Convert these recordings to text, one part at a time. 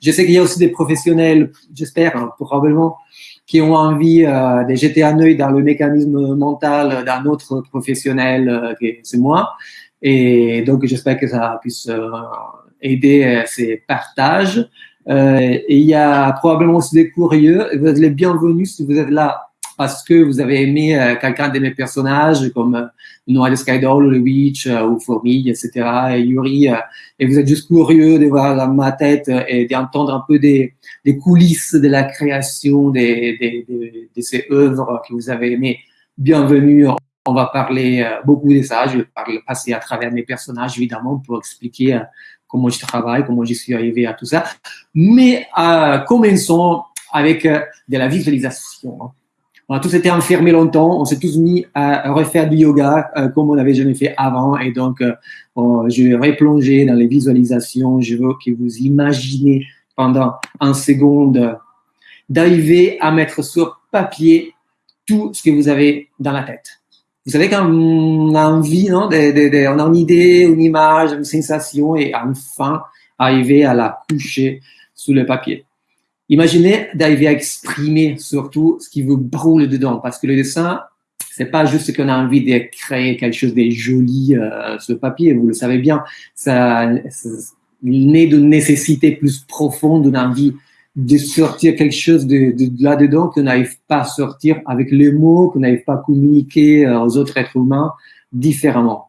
Je sais qu'il y a aussi des professionnels, j'espère, hein, probablement, qui ont envie euh, de jeter un œil dans le mécanisme mental d'un autre professionnel, euh, c'est moi. Et donc, j'espère que ça puisse euh, aider euh, ces partages. Euh, et il y a probablement aussi des curieux. Vous êtes les bienvenus si vous êtes là parce que vous avez aimé euh, quelqu'un de mes personnages comme euh, Noah de Skydoll, le Witch euh, ou Fourmille, etc. et Yuri, et vous êtes juste curieux de voir dans ma tête et d'entendre un peu des, des, coulisses de la création des, des, des, de ces œuvres que vous avez aimées. Bienvenue. On va parler beaucoup de ça. Je vais passer à travers mes personnages, évidemment, pour expliquer comment je travaille, comment je suis arrivé à tout ça. Mais euh, commençons avec de la visualisation. On a tous été enfermés longtemps, on s'est tous mis à refaire du yoga euh, comme on n'avait jamais fait avant. Et donc, euh, je vais replonger dans les visualisations. Je veux que vous imaginez pendant un seconde d'arriver à mettre sur papier tout ce que vous avez dans la tête. Vous savez quand a envie, non, on a une idée, une image, une sensation, et enfin arriver à la coucher sous le papier. Imaginez d'arriver à exprimer surtout ce qui vous brûle dedans, parce que le dessin, c'est pas juste qu'on a envie de créer quelque chose de joli euh, sur papier, vous le savez bien, ça, ça naît d'une nécessité plus profonde, d'une envie de sortir quelque chose de, de, là-dedans qu'on n'arrive pas à sortir avec les mots, qu'on n'arrive pas à communiquer euh, aux autres êtres humains différemment.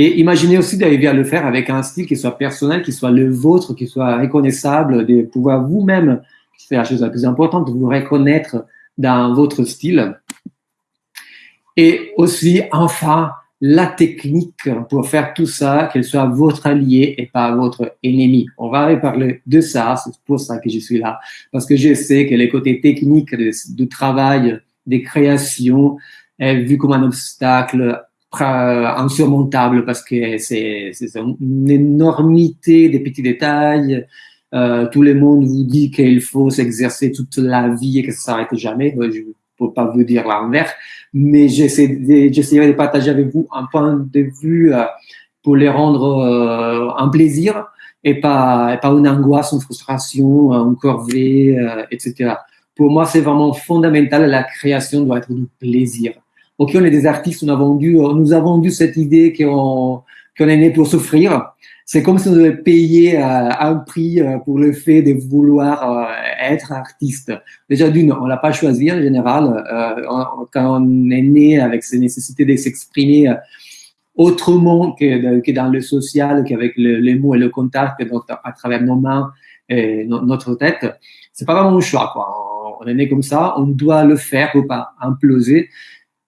Et imaginez aussi d'arriver à le faire avec un style qui soit personnel, qui soit le vôtre, qui soit reconnaissable, de pouvoir vous-même, c'est la chose la plus importante, vous reconnaître dans votre style. Et aussi, enfin, la technique pour faire tout ça, qu'elle soit votre allié et pas votre ennemi. On va parler de ça, c'est pour ça que je suis là, parce que je sais que les côtés techniques du travail, des créations, est vu comme un obstacle insurmontable parce que c'est une énormité de petits détails. Euh, tout le monde vous dit qu'il faut s'exercer toute la vie et que ça s'arrête jamais. Je ne peux pas vous dire l'envers, mais j'essaierai de, partager avec vous un point de vue euh, pour les rendre euh, un plaisir et pas, et pas une angoisse, une frustration, une corvée, euh, etc. Pour moi, c'est vraiment fondamental. La création doit être du plaisir. Ok, on est des artistes, on a vendu, euh, nous avons vendu cette idée qu'on est né pour souffrir. C'est comme si on devait payer euh, un prix euh, pour le fait de vouloir être artiste. Déjà d'une, on l'a pas choisi en général. quand on est né avec ces nécessités de s'exprimer autrement que, dans le social, qu'avec le, les mots et le contact, à travers nos mains et notre tête, c'est pas vraiment un choix. Quoi. On est né comme ça, on doit le faire pour pas imploser.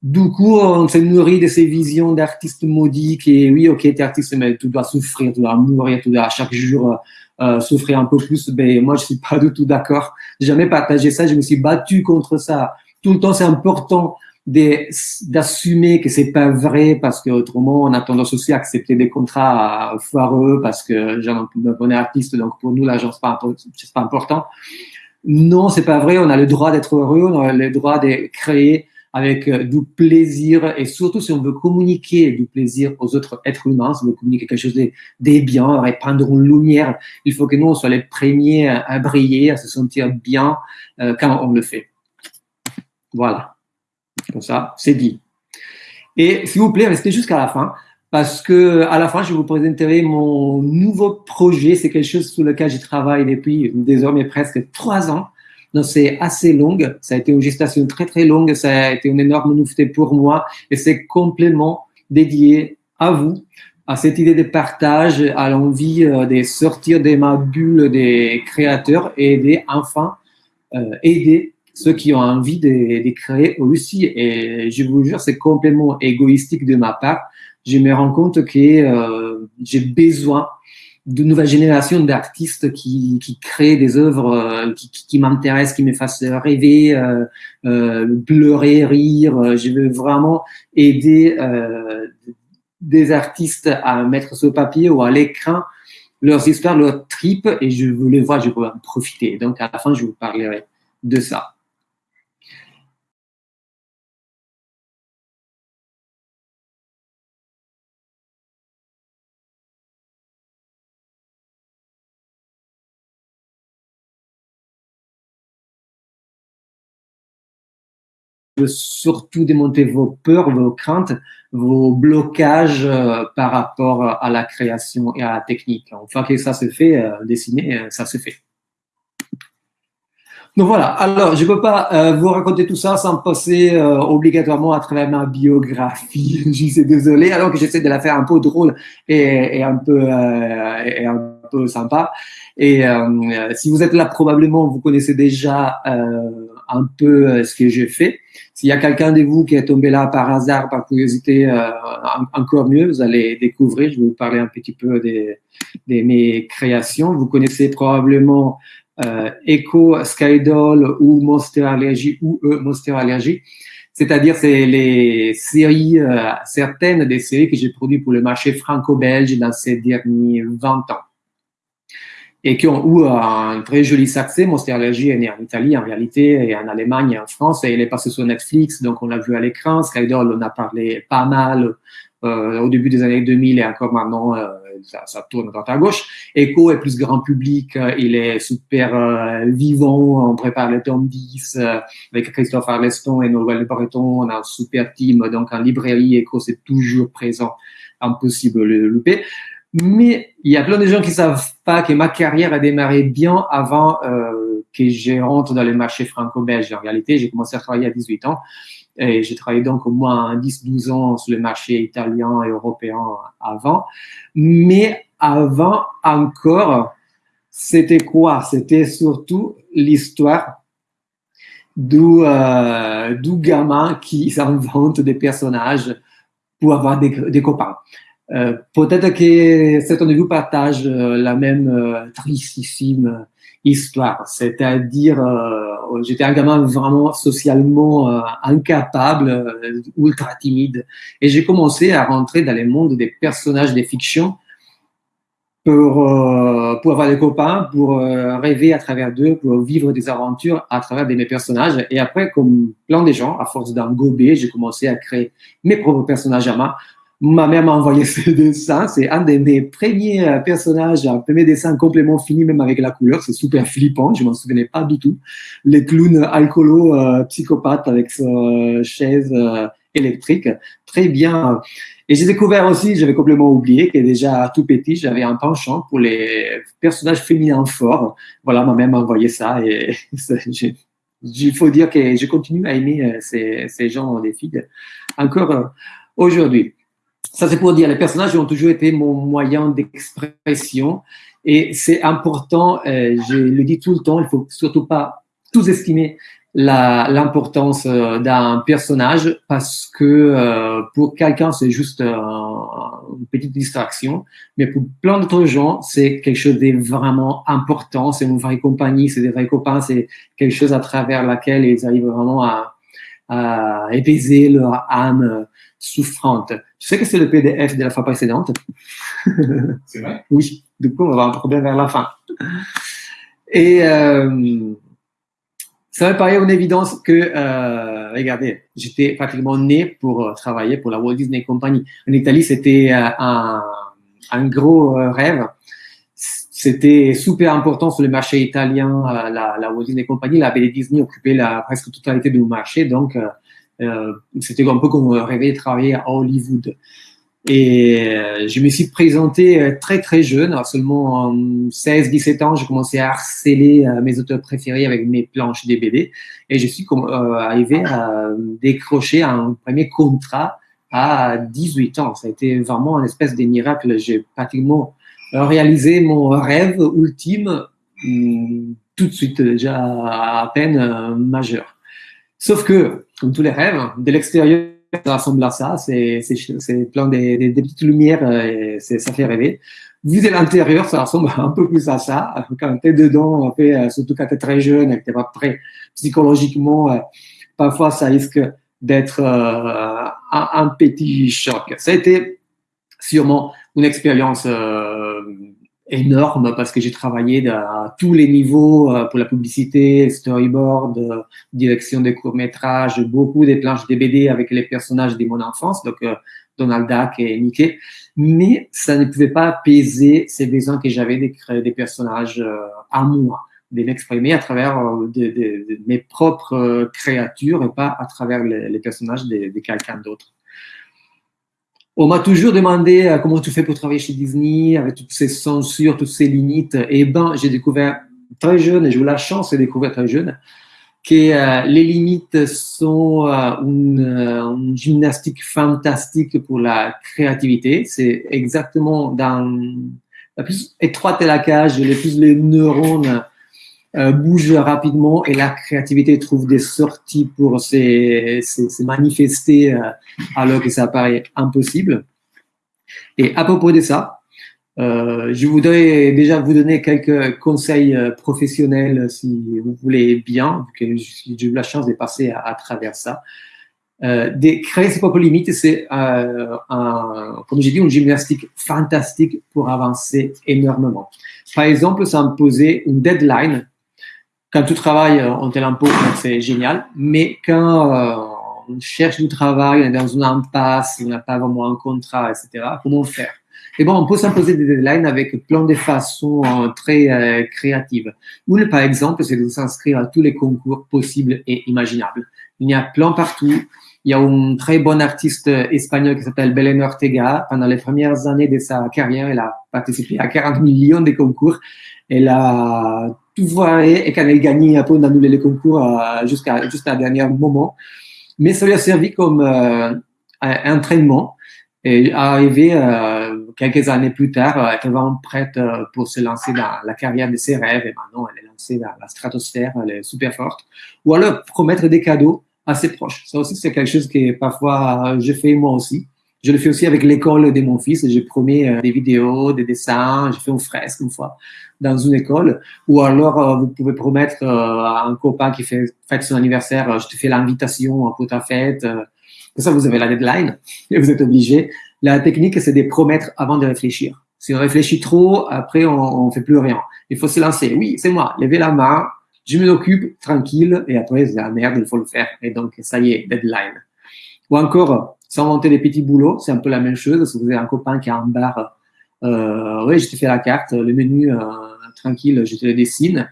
Du coup, on se nourrit de ces visions d'artistes maudits qui, oui, ok, t'es artiste, mais tu dois souffrir, tu dois mourir, tu dois chaque jour euh, souffrir un peu plus. Ben, moi, je suis pas du tout d'accord. J'ai jamais partagé ça, je me suis battu contre ça. Tout le temps, c'est important d'assumer que c'est pas vrai parce que autrement on a tendance aussi à accepter des contrats foireux parce que on est artiste donc pour nous l'argent c'est pas pas important non c'est pas vrai on a le droit d'être heureux on a le droit de créer avec euh, du plaisir et surtout si on veut communiquer du plaisir aux autres êtres humains, si on veut communiquer quelque chose de, de bien, répandre une lumière, il faut que nous, on soit les premiers à, briller, à se sentir bien euh, quand on le fait. Voilà. Comme ça, c'est dit. Et s'il vous plaît, restez jusqu'à la fin parce que à la fin, je vous présenter mon nouveau projet. C'est quelque chose sur lequel je travaille depuis désormais presque trois ans. Donc, c'est assez longue. Ça a été une gestation très, très longue. Ça a été une énorme nouveauté pour moi. Et c'est complètement dédié à vous, à cette idée de partage, à l'envie euh, de sortir de ma bulle des créateurs et aider enfin euh, aider ceux qui ont envie de, de créer aussi. Et je vous jure, c'est complètement égoïstique de ma part. Je me rends compte que euh, j'ai besoin de nouvelles générations d'artistes qui, qui créent des œuvres euh, qui, qui, m'intéressent, qui me fassent rêver, euh, euh, pleurer, rire. Je veux vraiment aider euh, des artistes à mettre sur papier ou à l'écran leurs histoires, leurs tripes, et je veux les voir, je peux en profiter. Donc à la fin, je vous parlerai de ça. Surtout démonter vos peurs, vos craintes, vos blocages euh, par rapport à la création et à la technique. Une fois que ça se fait, euh, dessiner, euh, ça se fait. Donc voilà, alors je ne peux pas vous raconter tout ça sans passer obligatoirement à travers ma biographie. je suis désolé, alors que j'essaie de la faire un peu drôle et un, peu, et un peu sympa. Et si vous êtes là, probablement, vous connaissez déjà un peu ce que j'ai fait. S'il y a quelqu'un de vous qui est tombé là par hasard, par curiosité, euh, encore mieux, vous allez découvrir. Je vais vous parler un petit peu de, mes créations. Vous connaissez probablement euh, Echo, Skydoll ou Monster Allergy ou e Monster Allergy. C'est-à-dire, c'est les séries, euh, certaines des séries que j'ai produites pour le marché franco-belge dans ces derniers 20 ans et qui ont eu un très joli succès. Monster Allergy est né en Italie en réalité, et en Allemagne et en France, et il est passé sur Netflix, donc on l'a vu à l'écran. Skydoll, on a parlé pas mal euh, au début des années 2000 et encore maintenant, euh, ça, ça, tourne à droite à gauche. Echo est plus grand public, euh, il est super euh, vivant, on prépare le tome 10 euh, avec Christophe Arleston et Noël Breton, on a un super team, donc en librairie, Echo c'est toujours présent, impossible de le louper. Mais il y a plein de gens qui savent pas que ma carrière a démarré bien avant euh, que je rentre dans le marché franco-belge. En réalité, j'ai commencé à travailler à 18 ans et j'ai travaillé donc au moins 10-12 ans sur le marché italien et européen avant. Mais avant encore, c'était quoi? C'était surtout l'histoire du, euh, du gamin qui s'invente des personnages pour avoir des, des copains. Euh, peut-être que certains de vous partagent euh, la même euh, tristissime histoire, c'est-à-dire j'étais un gamin vraiment socialement incapable, ultra timide, et j'ai commencé à rentrer dans le monde des personnages des fictions pour, pour avoir des copains, pour rêver à travers d'eux, pour vivre des aventures à travers de mes personnages. Et après, comme plein de gens, à force d'en gober, j'ai commencé à créer mes propres personnages à moi Ma mère m'a envoyé ce dessin. C'est un de mes premiers euh, personnages, un premier dessin complètement fini, même avec la couleur. C'est super flippant. Je m'en souvenais pas du tout. Les clowns alcoolo, euh, psychopathe avec sa euh, chaise électrique. Très bien. Et j'ai découvert aussi, j'avais complètement oublié que déjà tout petit, j'avais un penchant pour les personnages féminins forts. Voilà, ma mère m'a envoyé ça et il faut dire que je continue à aimer ces, ces gens des filles encore aujourd'hui. Ça, c'est pour dire, les personnages ont toujours été mon moyen d'expression. Et c'est important, euh, je le dis tout le temps, il faut surtout pas tout estimer l'importance euh, d'un personnage parce que euh, pour quelqu'un c'est juste une petite distraction, mais pour plein d'autres gens c'est quelque chose de vraiment important, c'est une vraie compagnie, c'est des vrais copains, c'est quelque chose à travers laquelle ils arrivent vraiment à, à épaiser leur âme souffrante. Tu sais que c'est le PDF de la fois précédente? C'est vrai? Oui, du coup, on va avoir un problème vers la fin. Et euh, ça me paraît une évidence que, euh, regardez, j'étais pratiquement né pour euh, travailler pour la Walt Disney Company. En Italie, c'était euh, un, un, gros euh, rêve. C'était super important sur le marché italien. La, la Walt Disney Company, la BD Disney occupait la presque totalité du marché, donc euh, c'était un peu comme rêver de travailler à Hollywood. Et euh, je me suis présenté euh, très très jeune, seulement 16-17 ans, j'ai commencé à harceler mes auteurs préférés avec mes planches des et je suis arrivé à décrocher un premier contrat à 18 ans. Ça a été vraiment un espèce de miracle. J'ai pratiquement réalisé mon rêve ultime hum, tout de suite, déjà à peine majeur. Sauf que, comme tous les rêves, de l'extérieur, ça ressemble à ça. C'est, plein de, des petites lumières, euh, et ça fait rêver. Vu de l'intérieur, ça ressemble un peu plus à ça. Quand tu es dedans, euh, surtout quand tu es très jeune et que tu pas prêt psychologiquement, euh, parfois ça risque d'être un, un, petit choc. Ça a été sûrement une expérience énorme parce que j'ai travaillé à tous les niveaux euh, pour la publicité, storyboard, euh, direction des courts-métrages, beaucoup des planches de avec les personnages de mon enfance, donc euh, Donald Duck et Mickey. Mais ça ne pouvait pas apaiser ces besoins que j'avais de créer des personnages à moi. de m'exprimer à travers de, mes propres créatures et pas à travers les, personnages de, quelqu'un d'autre. On m'a toujours demandé comment tu fais pour travailler chez Disney avec toutes ces censures, toutes ces limites. Et eh ben, j'ai découvert très jeune, et j'ai eu la chance de découvrir très jeune, que euh, les limites sont euh, une, euh, une, gymnastique fantastique pour la créativité. C'est exactement dans la plus étroite est la cage, plus les neurones bougent rapidement et la créativité trouve des sorties pour se, manifester alors que ça paraît impossible. Et à propos de ça, euh, je voudrais déjà vous donner quelques conseils euh, professionnels si vous voulez bien, que j'ai eu la chance de passer à, travers ça. Euh, créer ses propres limites, c'est, euh, comme j'ai dit, une gymnastique fantastique pour avancer énormément. Par exemple, posait une deadline. Quand tu travailles en tel impôt, c'est génial, mais quand on cherche du travail, on est dans une impasse, on n'a pas vraiment un contrat, etc., comment faire? Et bon, on peut s'imposer des deadlines avec plein de façons euh, très euh, créatives. Une, par exemple, c'est de s'inscrire à tous les concours possibles et imaginables. Il y a plein partout. Il y a un très bon artiste espagnol qui s'appelle Belén Ortega. Pendant les premières années de sa carrière, elle a participé à 40 millions de concours. Elle a et quand elle gagnait, un peu, on annulé les concours euh, jusqu'à jusqu'à dernier moment. Mais ça lui a servi comme euh, un entraînement et arrivé euh, quelques années plus tard, était vraiment prête pour se lancer dans la carrière de ses rêves. Et maintenant, elle est lancée dans la stratosphère, elle est super forte. Ou alors promettre des cadeaux à ses proches. Ça aussi, c'est quelque chose que parfois je fais moi aussi. Je le fais aussi avec l'école de mon fils. J'ai promis euh, des vidéos, des dessins. J'ai fait une fresque une fois dans une école. Ou alors, vous pouvez promettre à un copain qui fait fête son anniversaire, je te fais l'invitation pour ta fête ça, vous avez la deadline et vous êtes obligé. La technique, c'est de promettre avant de réfléchir. Si on réfléchit trop, après, on ne fait plus rien. Il faut se lancer. Oui, c'est moi. Levez la main. Je m'occupe tranquille. Et après, c'est la merde, il faut le faire. Et donc, ça y est, deadline. Ou encore, s'inventer des petits boulots. C'est un peu la même chose. Si vous avez un copain qui a un bar, euh, oui, je te fais la carte, le menu, euh, tranquille, je te le dessine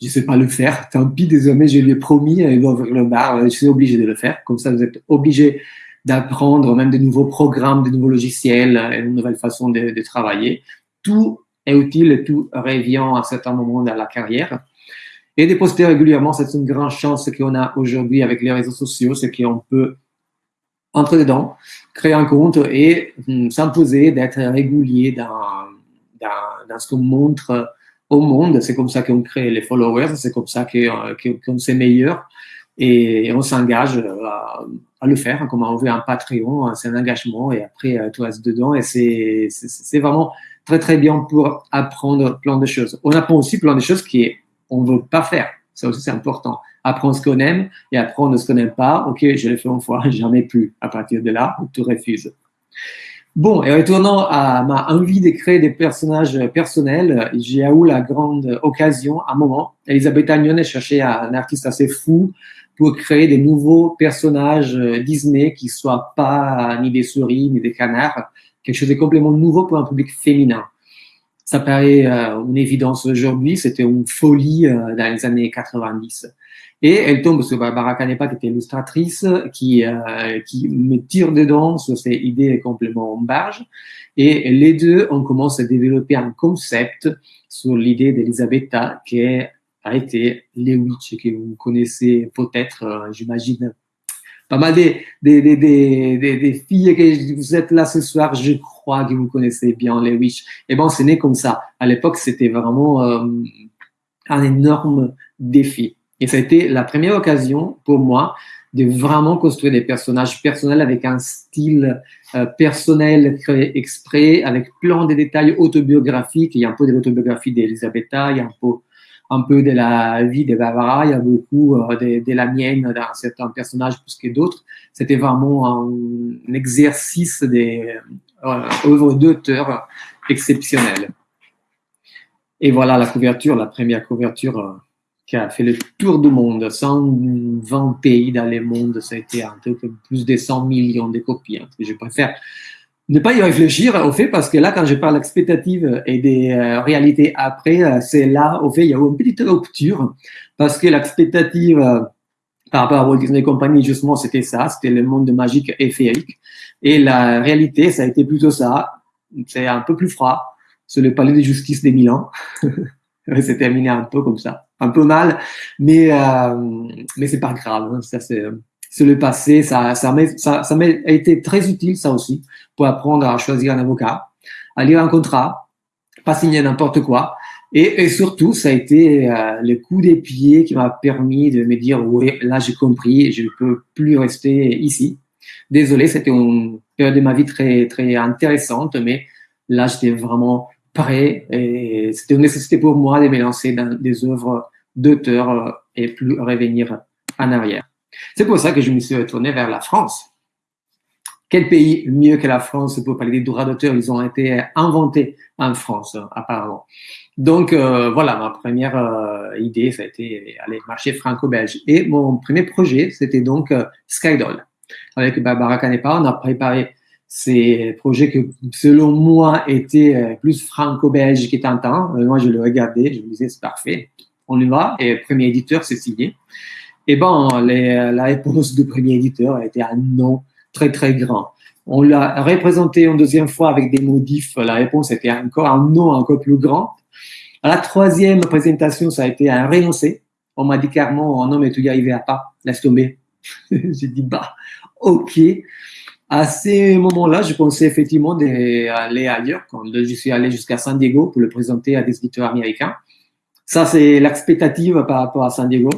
je sais pas le faire. Tant pis, désormais, je lui ai promis, il va ouvrir le bar, je suis obligé de le faire. Comme ça, vous êtes obligé d'apprendre même de nouveaux programmes, de nouveaux logiciels, une nouvelle façon de, de travailler. Tout est utile, tout revient à un certain moment dans la carrière. Et de poster régulièrement, c'est une grande chance qu'on a aujourd'hui avec les réseaux sociaux, c'est qu'on peut entrer dedans, créer un compte et hum, s'imposer d'être régulier dans, ce qu'on montre au monde. C'est comme ça qu'on crée les followers, c'est comme ça qu'on qu s'est meilleur et on s'engage à, à, le faire. Comme on veut un Patreon, c'est un engagement et après euh, tout reste dedans et c'est vraiment très très bien pour apprendre plein de choses. On apprend aussi plein de choses qu'on ne veut pas faire. Ça aussi c'est important. Apprendre ce qu'on aime et apprendre ce qu'on n'aime pas. Ok, je l'ai fait une fois, jamais plus. À partir de là, tu refuses. Bon, et retournant à ma envie de créer des personnages personnels, j'ai eu la grande occasion, à un moment, Elisabeth Agnone cherchait un artiste assez fou pour créer des nouveaux personnages Disney qui soient pas ni des souris ni des canards, quelque chose de complètement nouveau pour un public féminin. Ça paraît euh, une évidence aujourd'hui, c'était une folie euh, dans les années 90. Et elle tombe sur Barbara Canepa, qui était illustratrice, qui, euh, qui me tire dedans sur ces idées complètement en barge. Et les deux, on commence à développer un concept sur l'idée d'Elisabetta, qui a été les witches que vous connaissez peut-être, euh, j'imagine, pas mal des, des, des, des, filles que vous êtes là ce soir, je crois que vous connaissez bien les witches. Et bon, c'est né comme ça. À l'époque, c'était vraiment euh, un énorme défi. Et ça a été la première occasion pour moi de vraiment construire des personnages personnels avec un style euh, personnel créé exprès, avec plein de détails autobiographiques. Il y a un peu de l'autobiographie d'Elisabetta, il y a un peu, de la vie de Barbara, il y a beaucoup euh, de, la mienne dans certains personnages plus que d'autres. C'était vraiment un, exercice des euh, d'auteur exceptionnelles. Et voilà la couverture, la première couverture euh, qui a fait le tour du monde, 120 pays dans le monde, ça a été un truc plus de 100 millions de copies. Hein. Je préfère ne pas y réfléchir au fait parce que là, quand je parle d'expectative et des euh, réalités après, euh, c'est là, au fait, il y a eu une petite rupture parce que l'expectative euh, par rapport à Walt Disney Company, justement, c'était ça, c'était le monde magique et féerique. Et la réalité, ça a été plutôt ça. C'est un peu plus froid. C'est le palais de justice des Milan. c'est terminé un peu comme ça, un peu mal, mais mais c'est pas grave. Hein. Ça c'est c'est le passé. Ça, ça m'a ça, ça été très utile, ça aussi, pour apprendre à choisir un avocat, à lire un contrat, pas signer n'importe quoi. Et, et, surtout, ça a été euh, le coup des pieds qui m'a permis de me dire, oui, là j'ai compris, je ne peux plus rester ici. Désolé, c'était une période de ma vie très, très intéressante, mais là j'étais vraiment et c'était une nécessité pour moi de me lancer dans des œuvres d'auteur euh, et plus revenir en arrière. C'est pour ça que je me suis retourné vers la France. Quel pays mieux que la France pour parler des droits d'auteur? Ils ont été inventés en France, apparemment. Donc euh, voilà, ma première euh, idée, ça a été aller marcher franco-belge. Et mon premier projet, c'était donc euh, Skydoll. Avec Barbara Canepa, on a préparé ces projets que, selon moi, étaient plus franco-belges qu'étantants. moi, je le regardais, je me disais, c'est parfait, on y va. Et premier éditeur, c'est signé. Et bon, la réponse du premier éditeur a été un non très très grand. On l'a représenté une deuxième fois avec des modifs. La réponse était encore un non encore plus grand. À la troisième présentation, ça a été un renoncé. On m'a dit clairement, oh non, mais tu n'y arriveras pas, laisse tomber. J'ai dit, bah, ok. À ces moments-là, je pensais effectivement d'aller ailleurs. Quand je suis allé jusqu'à San Diego pour le présenter à des éditeurs américains. Ça, c'est l'expectative par rapport à San Diego.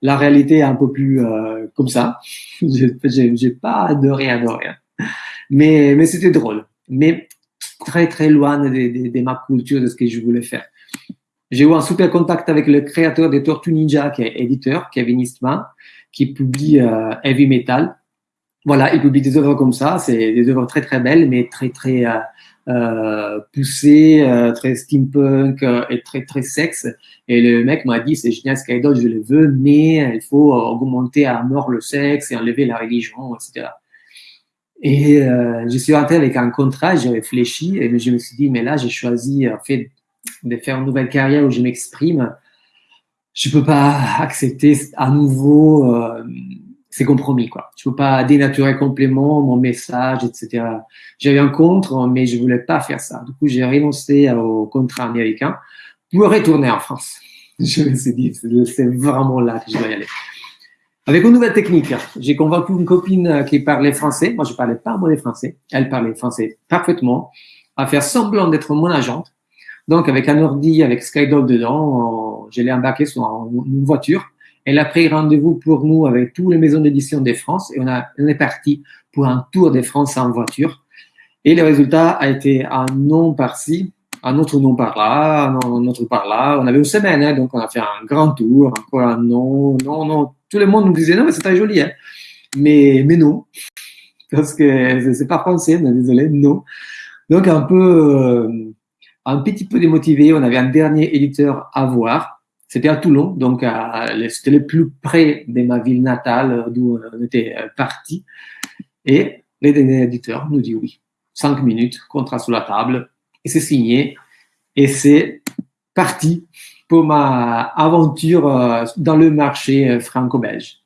La réalité est un peu plus euh, comme ça. J'ai pas adoré, adoré. Hein. Mais, mais c'était drôle. Mais très, très loin de, de, de, ma culture, de ce que je voulais faire. J'ai eu un super contact avec le créateur des Tortues Ninja, qui est éditeur, Kevin Eastman, qui publie euh, Heavy Metal. Voilà, il publie des œuvres comme ça. C'est des œuvres très, très belles, mais très, très euh, euh, poussé, euh, très steampunk et très très sexe. Et le mec m'a dit c'est génial Skydoll, je le veux, mais il faut augmenter à mort le sexe et enlever la religion, etc. Et je suis rentré avec un contrat, j'ai réfléchi et je me suis dit mais là j'ai choisi en fait de faire une nouvelle carrière où je m'exprime. Je peux pas accepter à nouveau c'est compromis, quoi. Je peux pas dénaturer complètement mon message, etc. J'avais un contre, mais je voulais pas faire ça. Du coup, j'ai renoncé au contrat américain pour retourner en France. Je me suis dit, c'est vraiment là que je dois y aller. Avec une nouvelle technique, j'ai convaincu une copine qui parlait français. Moi, je parlais pas un français. Elle parlait français parfaitement. À faire semblant d'être mon agente. Donc, avec un ordi, avec Skydoll dedans, je l'ai embarqué sur une voiture elle a pris rendez-vous pour nous avec toutes les maisons d'édition de France et on, est parti pour un tour de France en voiture. Et le résultat a été un nom par-ci, un autre nom par-là, un autre par-là. On avait une semaine, hein, donc on a fait un grand tour, encore un nom, non, non. Tout le monde nous disait non, mais c'est très joli, hein. mais, mais non, parce que c'est pas français, désolé, non. Donc un peu, euh, un petit peu démotivé. On avait un dernier éditeur à voir c'était à Toulon, donc c'était le plus près de ma ville natale d'où on était euh, parti. Et les derniers éditeurs nous dit oui. Cinq minutes, contrat sur la table, et c'est signé. Et c'est parti pour ma aventure euh, dans le marché euh, franco-belge.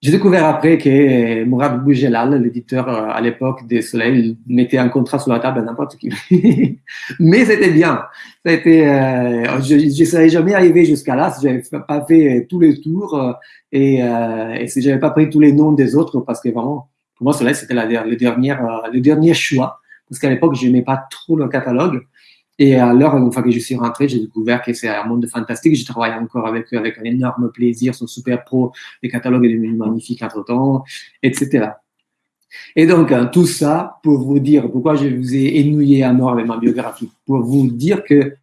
J'ai découvert après que Mourad Boujelal, l'éditeur euh, à l'époque des Soleil, mettait un contrat sur la table à n'importe qui. Mais c'était bien. C'était, euh, je ne serais jamais arrivé jusqu'à là si j'avais pas fait tous les tours euh, et, euh, et si j'avais pas pris tous les noms des autres parce que vraiment, pour moi, Soleil, c'était le dernier, le dernier choix. Parce qu'à l'époque, je n'aimais pas trop le catalogue. Et à l'heure, une fois que je suis rentré, j'ai découvert que c'est un monde fantastique. J'ai travaillé encore avec eux avec un énorme plaisir sur Super Pro. Les catalogues est devenu magnifique entre temps, etc. Et donc, hein, tout ça pour vous dire pourquoi je vous ai ennuyé à mort avec ma biographie. Pour vous dire que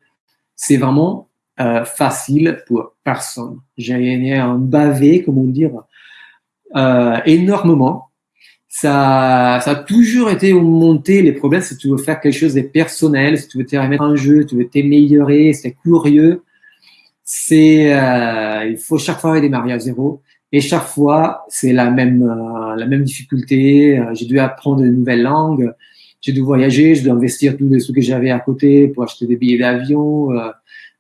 c'est vraiment euh, facile pour personne. J'ai un bavé, comment dire, euh, énormément ça, ça a toujours été monté les problèmes si tu veux faire quelque chose de personnel, si tu veux te remettre en jeu, tu veux t'améliorer, c'est curieux. C'est, euh, il faut chaque fois redémarrer à zéro. Et chaque fois, c'est la même, euh, la même difficulté. Euh, j'ai dû apprendre de nouvelles langues. J'ai dû voyager. Je dois investir tous les sous que j'avais à côté pour acheter des billets d'avion, euh,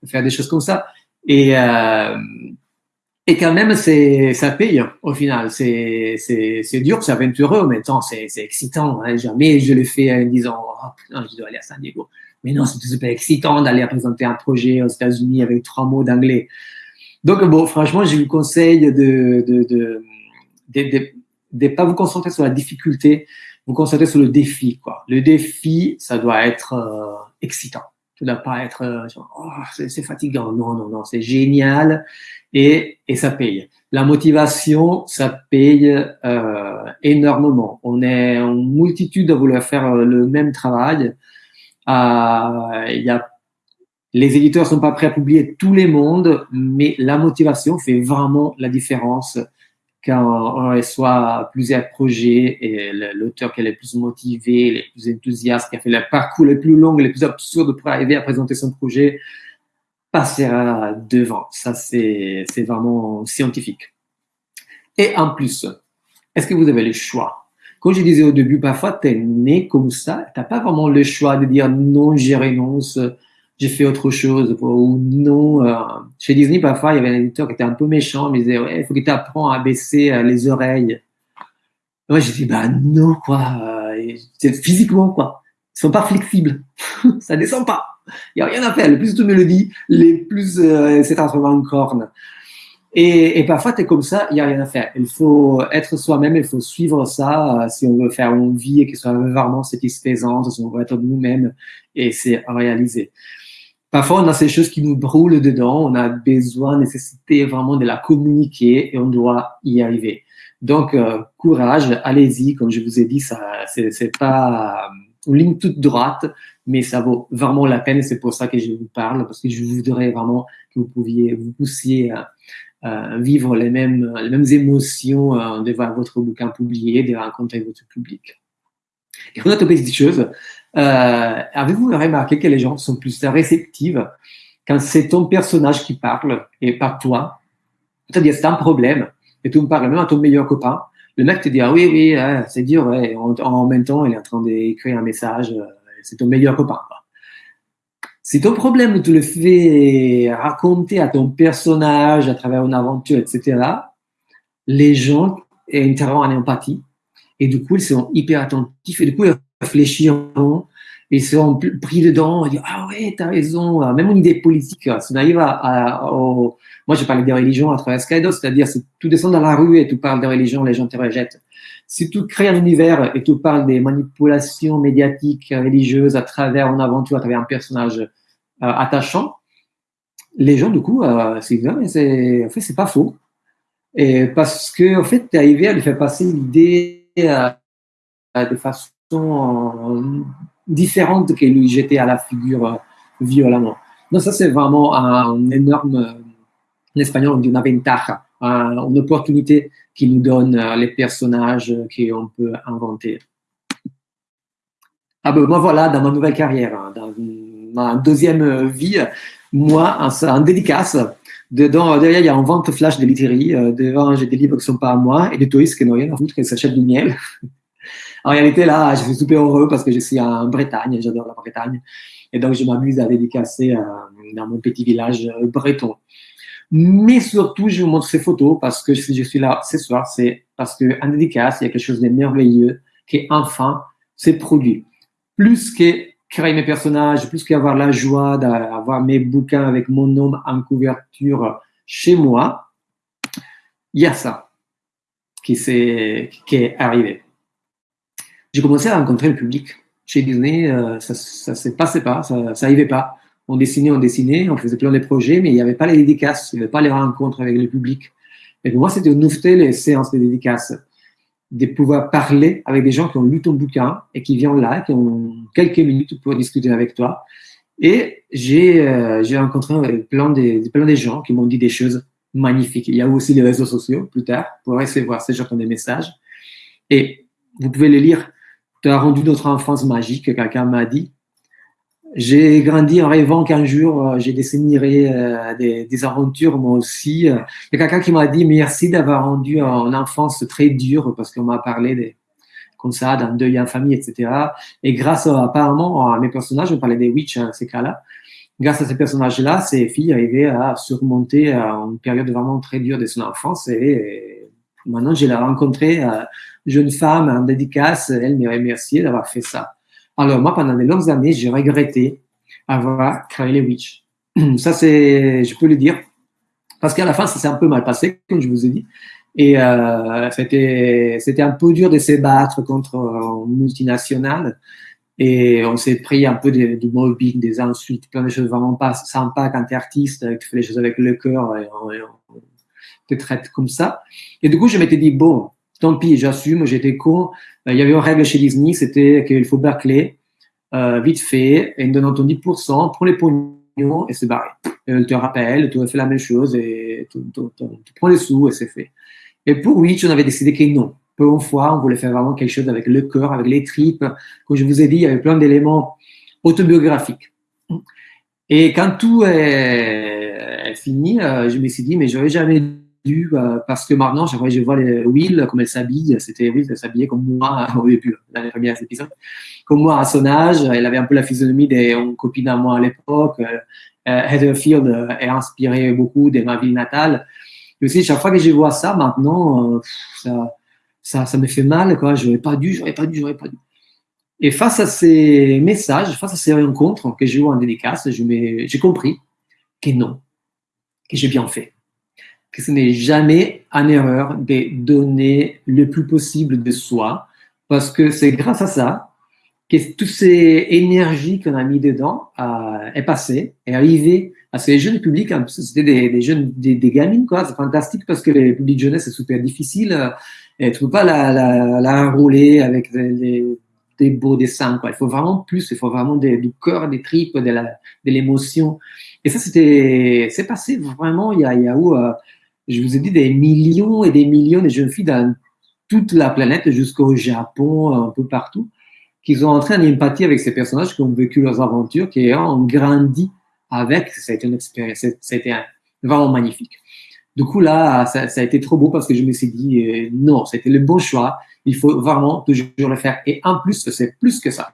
faire des choses comme ça. Et, euh, et quand même, ça paye au final. C'est, dur, c'est aventureux, mais temps, c'est, excitant. Hein. Jamais je le fais en disant, oh, putain, je dois aller à San Diego. Mais non, c'est super excitant d'aller présenter un projet aux États-Unis avec trois mots d'anglais. Donc, bon, franchement, je vous conseille de de, pas vous concentrer sur la difficulté, vous concentrer sur le défi. Le défi, ça doit être euh, excitant. Ça doit pas être, euh, oh, c'est fatigant. Non, non, non, c'est génial et, ça paye. La motivation, ça paye euh, énormément. On est en multitude à vouloir faire le même travail. Euh, les éditeurs sont pas prêts à publier tous les mondes, mais la motivation fait vraiment la différence quand on reçoit plusieurs projets et l'auteur qui est le plus motivé, le plus enthousiaste, qui a fait le parcours le plus long, le plus absurde pour arriver à présenter son projet, passera devant. Ça, c'est vraiment scientifique. Et en plus, est-ce que vous avez le choix? Comme je disais au début, parfois, tu es né comme ça, tu n'as pas vraiment le choix de dire non, j'y renonce, j'ai fait autre chose. Ou non, euh, chez Disney, parfois, il y avait un éditeur qui était un peu méchant, mais il disait, ouais, faut que tu apprennes à baisser euh, les oreilles. moi, j'ai dit, bah non, quoi. C'est physiquement, quoi. Ils sont pas flexibles. ça descend pas. Il y a rien à faire. Le plus de mélodies, les plus euh, c'est transformé en corne. Et, parfois, tu es comme ça, il n'y a rien à faire. Il faut être soi-même, il faut suivre ça euh, si on veut faire une vie ce soit vraiment satisfaisante, si on veut être nous-mêmes et c'est réaliser. Parfois, on a ces choses qui nous brûlent dedans, on a besoin, nécessité vraiment de la communiquer et on doit y arriver. Donc, euh, courage, allez-y. Comme je vous ai dit, ça, c'est pas euh, une ligne toute droite, mais ça vaut vraiment la peine. C'est pour ça que je vous parle, parce que je voudrais vraiment que vous pouviez, vous poussiez à, vivre les mêmes, les mêmes émotions euh, de voir votre bouquin publié, de rencontrer votre public. Et une autre petite chose, euh, avez-vous remarqué que les gens sont plus réceptifs quand c'est ton personnage qui parle et pas toi? C'est-à-dire, c'est un problème et tu me parles même à ton meilleur copain. Le mec te dit, ah oui, oui, c'est dur, ouais. En, même temps, il est en train d'écrire un message, euh, c'est ton meilleur copain. Si ton problème, tu le fais raconter à ton personnage à travers une aventure, etc., les gens entreront en empathie et du coup, ils seront hyper attentifs et du coup, ils réfléchiront, ils seront pris dedans, ils disent Ah ouais, t'as raison. Même une idée politique, si on arrive à. Moi, je parle des religions à travers Skydo, c'est-à-dire si tu descends dans la rue et tu parles des religions, les gens te rejettent. Si tu crées un univers et tu parles des manipulations médiatiques, religieuses à travers une aventure, à travers un personnage euh, attachant, les gens, du coup, euh, c'est en fait, c'est pas faux. Et parce que, en fait, tu es arrivé à lui faire passer l'idée euh, de façon euh, différente que lui jeter à la figure euh, violemment. Donc ça, c'est vraiment un énorme, en espagnol, on dit une ventaja, une opportunité qui nous donne les personnages qu'on peut inventer. Ah ben, moi, voilà, dans ma nouvelle carrière, hein, dans ma deuxième vie, moi, en, dédicace, derrière, il y a une vente flash de literie, devant, j'ai des livres qui ne sont pas à moi, et des touristes qui n'ont rien à foutre, qui s'achètent du miel. En réalité, là, je suis super heureux parce que je suis en Bretagne, j'adore la Bretagne. Et donc, je m'amuse à dédicacer euh, dans mon petit village euh, breton. Mais surtout, je vous montre ces photos parce que si je suis là ce soir, c'est parce qu'en dédicace, il y a quelque chose de merveilleux qui, enfin, s'est produit. Plus que créer mes personnages, plus qu'avoir la joie d'avoir mes bouquins avec mon nom en couverture chez moi, il y a ça qui, est, qui est arrivé j'ai commencé à rencontrer le public. Chez Disney, euh, ça ne se passait pas, ça n'arrivait pas. On dessinait, on dessinait, on faisait plein de projets, mais il n'y avait pas les dédicaces, il n'y avait pas les rencontres avec le public. Et pour moi, c'était une nouveauté, les séances de dédicaces, de pouvoir parler avec des gens qui ont lu ton bouquin et qui viennent là, qui ont quelques minutes pour discuter avec toi. Et j'ai euh, rencontré plein de, plein de gens qui m'ont dit des choses magnifiques. Il y a aussi les réseaux sociaux plus tard pour recevoir ces gens qui ont des messages. Et vous pouvez les lire tu as rendu notre enfance magique, quelqu'un m'a dit. j'ai grandi en rêvant qu'un jour, euh, j'ai dessinerai euh, des, aventures moi aussi. Il y a quelqu'un qui m'a dit merci d'avoir rendu en enfance très dure parce qu'on m'a parlé des, comme ça, d'un deuil en famille, etc. Et grâce apparemment à mes personnages, je parlais des witch à ces cas-là, grâce à ces personnages-là, ces filles arrivaient à surmonter une période vraiment très dure de son enfance et, maintenant, je l'ai rencontrée, jeune femme en dédicace, elle m'a remercié d'avoir fait ça. Alors moi, pendant de longues années, j'ai regretté avoir créé les Witch. Ça, c'est, je peux le dire, parce qu'à la fin, ça s'est un peu mal passé, comme je vous ai dit. Et euh, c'était, c'était un peu dur de se battre contre une multinationale. Et on s'est pris un peu du mobbing, des insultes, plein de choses vraiment pas sympas quand tu es artiste, tu fais les choses avec le cœur et on te traite comme ça. Et du coup, je m'étais dit, bon, tant pis, j'assume, j'étais con. Euh, il y avait une règle chez Disney, c'était qu'il faut bâcler euh, vite fait, et donnant ton 10% pour les pognons et c'est barré. Elle te rappelle, tu fait la même chose et tu, prends les sous et c'est fait. Et pour Witch, on avait décidé que non. Pour une fois, on voulait faire vraiment quelque chose avec le cœur, avec les tripes. Comme je vous ai dit, il y avait plein d'éléments autobiographiques. Et quand tout est, est fini, euh, je me suis dit, mais j'aurais jamais euh, parce que maintenant, je vois, je vois les Will, comme elle s'habille. C'était Will, elle s'habillait comme moi au début, dans les premiers épisodes. Comme moi à son âge, elle avait un peu la physionomie d'une copine à moi à l'époque. Euh, Heatherfield est inspiré beaucoup de ma ville natale. Et aussi, chaque fois que je vois ça maintenant, euh, ça, ça, ça me fait mal. Quoi. J'aurais pas dû, j'aurais pas dû, j'aurais pas dû. Et face à ces messages, face à ces rencontres que j'ai eues en dédicace, j'ai compris que non, que j'ai bien fait que ce n'est jamais une erreur de donner le plus possible de soi, parce que c'est grâce à ça que toutes ces énergies qu'on a mis dedans euh, est passée, est arrivée à ces jeunes publics. C'était des, jeunes, des, gamines, quoi. C'est fantastique parce que les publics jeunesse, c'est super difficile. Euh, et tu peux pas la, avec des, beaux dessins, quoi. Il faut vraiment plus, il faut vraiment du cœur, des tripes, de l'émotion. Et ça, c'était, c'est passé vraiment, il y a, il y a où, euh, je vous ai dit des millions et des millions de jeunes filles dans toute la planète, jusqu'au Japon, un peu partout, qui sont entrés en empathie avec ces personnages qui ont vécu leurs aventures, qui ont grandi avec. Ça a été une expérience, c'était vraiment magnifique. Du coup, là, ça, ça, a été trop beau parce que je me suis dit, euh, non, c'était le bon choix. Il faut vraiment toujours le faire. Et en plus, c'est plus que ça.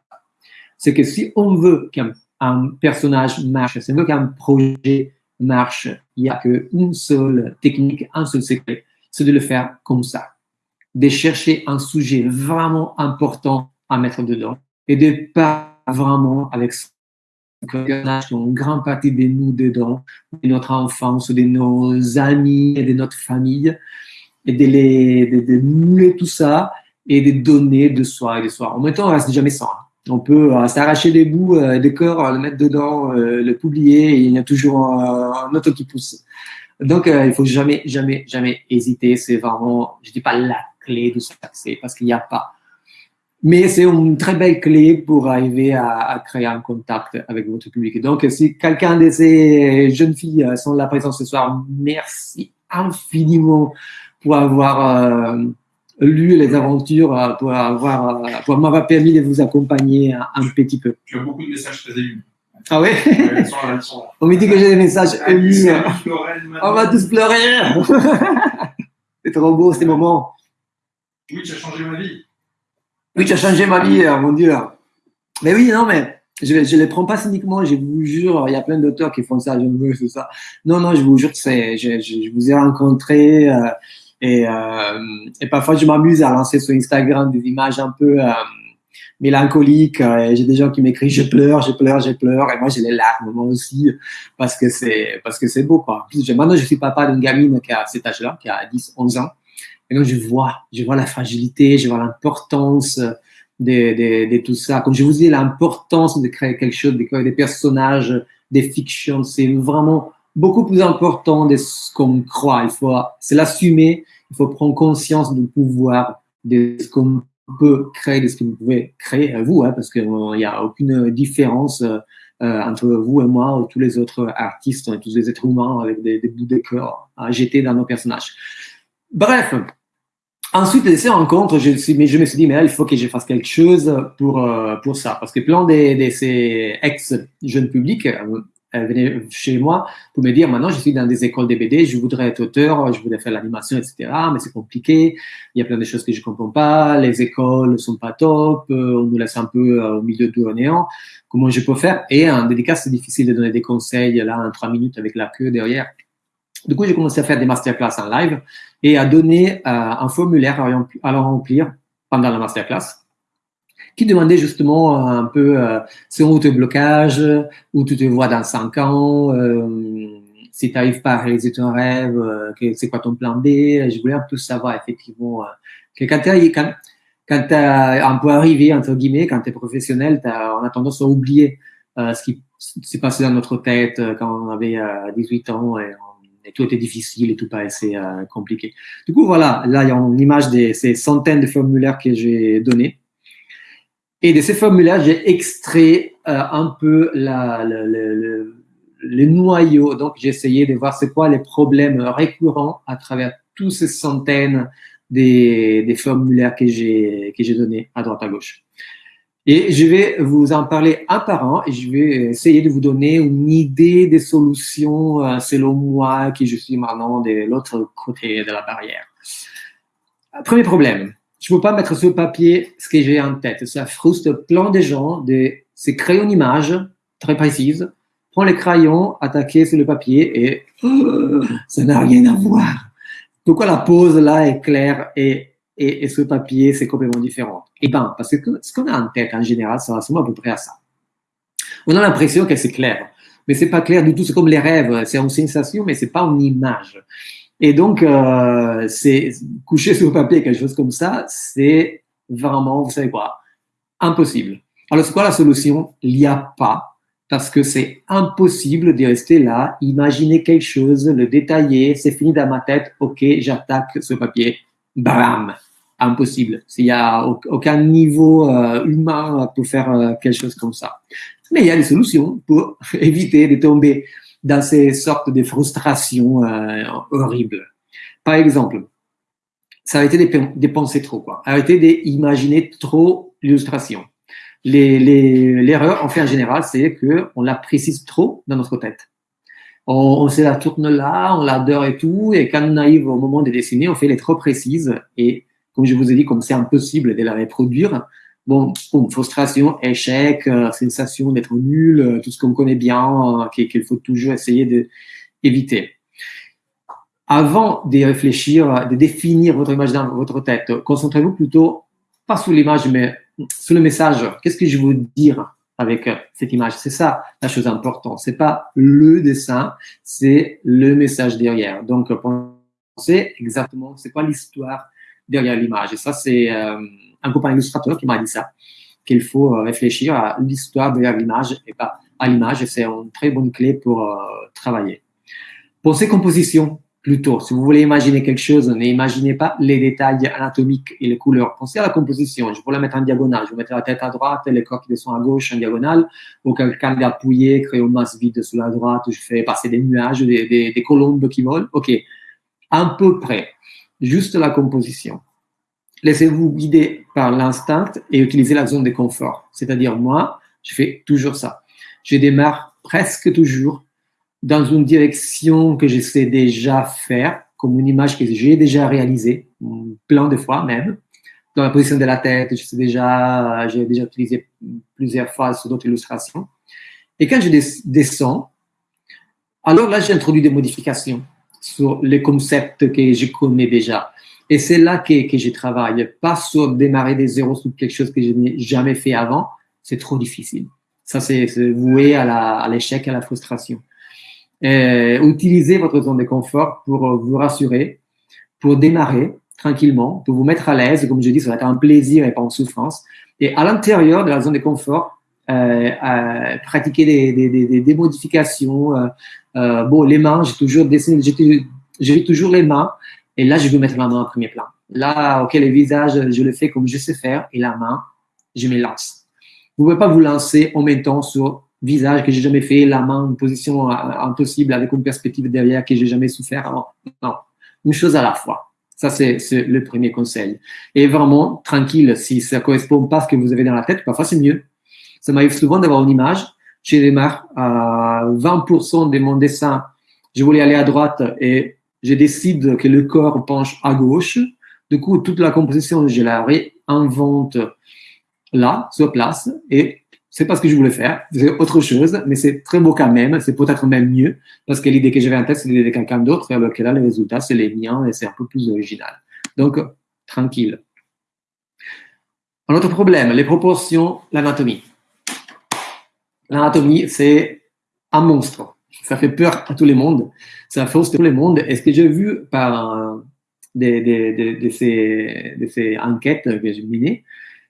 C'est que si on veut qu'un personnage marche, si on qu'un projet marche, il n'y a qu'une seule technique, un seul secret, c'est de le faire comme ça. De chercher un sujet vraiment important à mettre dedans et de pas vraiment avec une grande partie de nous dedans, de notre enfance, de nos amis et de notre famille, et de, les, de, mouler tout ça et de donner de soi et de soi. En même temps, on reste jamais sans. On peut euh, s'arracher des bouts euh, des corps, le mettre dedans, euh, le publier, il y a toujours un, autre qui pousse. Donc, il faut jamais, jamais, jamais hésiter. C'est vraiment, je dis pas la clé de succès, parce qu'il n'y a pas. Mais c'est une très belle clé pour arriver à, créer un contact avec votre public. Donc, si quelqu'un de ces jeunes filles sont là présent ce soir, merci infiniment pour avoir lu les aventures euh, pour avoir, euh, pour m'avoir permis de vous accompagner un, petit peu. Tu as beaucoup de messages très émus. Ah ouais, On me dit que j'ai des messages émus. On va tous pleurer. C'est trop beau ces moments. Oui, tu as changé ma vie. Oui, tu as changé ma vie, hein, mon Dieu. Mais oui, non, mais je ne les prends pas cyniquement, je vous jure, il y a plein d'auteurs qui font ça, je veux, c'est ça. Non, non, je vous jure c'est, je, je, vous ai rencontré, euh, et, euh, et parfois, je m'amuse à lancer sur Instagram des images un peu euh, mélancoliques. Euh, j'ai des gens qui m'écrivent je pleure, je pleure, je pleure. Et moi, j'ai les larmes moi aussi parce que c'est parce que c'est beau quoi. maintenant, je suis papa d'une gamine qui a cet âge-là, qui a 10, 11 ans. Et donc, je vois, je vois la fragilité, je vois l'importance de, de, de, tout ça. Comme je vous dis, l'importance de créer quelque chose, de créer des personnages, des fictions, c'est vraiment beaucoup plus important de ce qu'on croit. Il faut, c'est l'assumer. Il faut prendre conscience du pouvoir de ce qu'on peut créer, de ce que vous pouvez créer vous, hein, parce qu'il n'y a aucune différence euh, entre vous et moi ou tous les autres artistes, tous les êtres humains avec des, bouts de cœur à jeter dans nos personnages. Bref, Ensuite de ces rencontres, je, je me suis dit, mais là, il faut que je fasse quelque chose pour, euh, pour ça. Parce que plein de, de ces ex-jeunes publics euh, venaient chez moi pour me dire, maintenant, je suis dans des écoles de je voudrais être auteur, je voudrais faire l'animation, etc. Mais c'est compliqué. Il y a plein de choses que je comprends pas. Les écoles sont pas top. Euh, on nous laisse un peu au milieu tout néant. Comment je peux faire? Et en dédicace, c'est difficile de donner des conseils là en trois minutes avec la queue derrière. Du coup, j'ai commencé à faire des masterclass en live et à donner euh, un formulaire à, remplir pendant la masterclass qui demandait justement un peu euh, selon tes blocages, où tu te vois dans cinq ans, euh, si tu n'arrives pas à réaliser ton rêve, euh, c'est quoi ton plan B? Je voulais un peu savoir effectivement que quand tu quand, quand as un peu arrivé, entre guillemets, quand tu es professionnel, as, on a tendance à oublier ce qui s'est passé dans notre tête quand on avait 18 ans et tout était difficile et tout paraissait euh, compliqué. Du coup, voilà, là, il y a une image de ces centaines de formulaires que j'ai donnés. Et de ces formulaires, j'ai extrait euh, un peu la, le, le, le, noyau. Donc, j'ai essayé de voir c'est quoi les problèmes récurrents à travers toutes ces centaines des, des formulaires que j'ai donnés à droite à gauche. Et je vais vous en parler un par un et je vais essayer de vous donner une idée des solutions euh, selon moi qui je suis maintenant de l'autre côté de la barrière. Premier problème, je ne peux pas mettre sur le papier ce que j'ai en tête. Ça frustre plein de gens de se créer une image très précise, prendre les crayons, attaquer sur le papier et ça n'a rien à voir. Pourquoi la pose là est claire et et, ce papier, c'est complètement différent? Eh ben, parce que ce qu'on a en tête en général, ça ressemble à peu près à ça. On a l'impression que c'est clair, mais c'est pas clair du tout. C'est comme les rêves, c'est une sensation, mais c'est pas une image. Et donc, euh, c'est coucher sur le papier quelque chose comme ça, c'est vraiment, vous savez quoi, impossible. Alors, c'est quoi la solution? Il n'y a pas, parce que c'est impossible de rester là, imaginer quelque chose, le détailler, c'est fini dans ma tête, ok, j'attaque ce papier, bam, impossible. Il n'y a aucun niveau euh, humain pour faire euh, quelque chose comme ça. Mais il y a des solutions pour éviter de tomber dans ces sortes de frustrations euh, horribles. Par exemple, a été de dépenser trop, quoi. Arrêter d'imaginer trop l'illustration. L'erreur, en fait, en général, c'est qu'on la précise trop dans notre tête. On, on se la tourne là, on l'adore et tout, et quand on arrive au moment de dessiner, on fait les trop précises et comme je vous ai dit, comme c'est impossible de la reproduire, bon, frustration, échec, euh, sensation d'être nul, euh, tout ce qu'on connaît bien, euh, qu'il faut toujours essayer d'éviter. Avant de réfléchir, de définir votre image dans votre tête, concentrez-vous plutôt pas sur l'image, mais sur le message. Qu'est-ce que je veux dire avec cette image? C'est ça la chose importante. C'est pas le dessin, c'est le message derrière. Donc, pensez exactement, c'est quoi l'histoire derrière l'image. Et ça, c'est euh, un copain illustrateur qui m'a dit ça, qu'il faut euh, réfléchir à l'histoire derrière l'image et pas à l'image. C'est une très bonne clé pour euh, travailler. Pensez composition plutôt. Si vous voulez imaginer quelque chose, n'imaginez pas les détails anatomiques et les couleurs. Pensez à la composition. Je peux la mettre en diagonale. Je vais mettre la tête à droite, les corps qui descendent à gauche en diagonale. Ou quelqu'un d'appuyer, créer une masse vide sur la droite. Je fais passer des nuages, des, des, des colombes qui volent. OK. À peu près juste la composition. Laissez-vous guider par l'instinct et utilisez la zone de confort. C'est-à-dire, moi, je fais toujours ça. Je démarre presque toujours dans une direction que je sais déjà faire, comme une image que j'ai déjà réalisée, plein de fois même. Dans la position de la tête, je sais déjà, j'ai déjà utilisé plusieurs fois sur d'autres illustrations. Et quand je descends, alors là, j'introduis des modifications sur les concepts que je connais déjà. Et c'est là que, que je travaille, pas sur démarrer des zéros sur quelque chose que je n'ai jamais fait avant. C'est trop difficile. Ça, c'est voué à l'échec, à, la frustration. Euh, utilisez votre zone de confort pour vous rassurer, pour démarrer tranquillement, pour vous mettre à l'aise. Comme je dis, ça va être un plaisir et pas une souffrance. Et à l'intérieur de la zone de confort, euh, euh, pratiquer des, des, modifications, euh, euh, bon, les mains, j'ai toujours dessiné, j'ai toujours les mains. Et là, je veux mettre la main en premier plan. Là, ok, le visage, je le fais comme je sais faire. Et la main, je me lance. Vous ne pouvez pas vous lancer en même temps sur visage que j'ai jamais fait, la main en position impossible avec une perspective derrière que j'ai jamais souffert avant. Non, une chose à la fois. Ça, c'est le premier conseil. Et vraiment, tranquille, si ça correspond pas à ce que vous avez dans la tête, parfois c'est mieux. Ça m'arrive souvent d'avoir une image. J'ai démarre à 20% de mon dessin. Je voulais aller à droite et je décide que le corps penche à gauche. Du coup, toute la composition, je la réinvente là, sur place, et c'est pas ce que je voulais faire, c'est autre chose, mais c'est très beau quand même, c'est peut-être même mieux, parce que l'idée que j'avais en tête, c'est l'idée de quelqu'un d'autre, et alors que là, les résultats, c'est les miens, et c'est un peu plus original. Donc, tranquille. Un autre problème, les proportions, l'anatomie. L'anatomie, c'est un monstre. Ça fait peur à tout le monde. Ça fausse tout le monde. Et ce que j'ai vu par des, des, de, ces, de ces enquêtes que j'ai menées,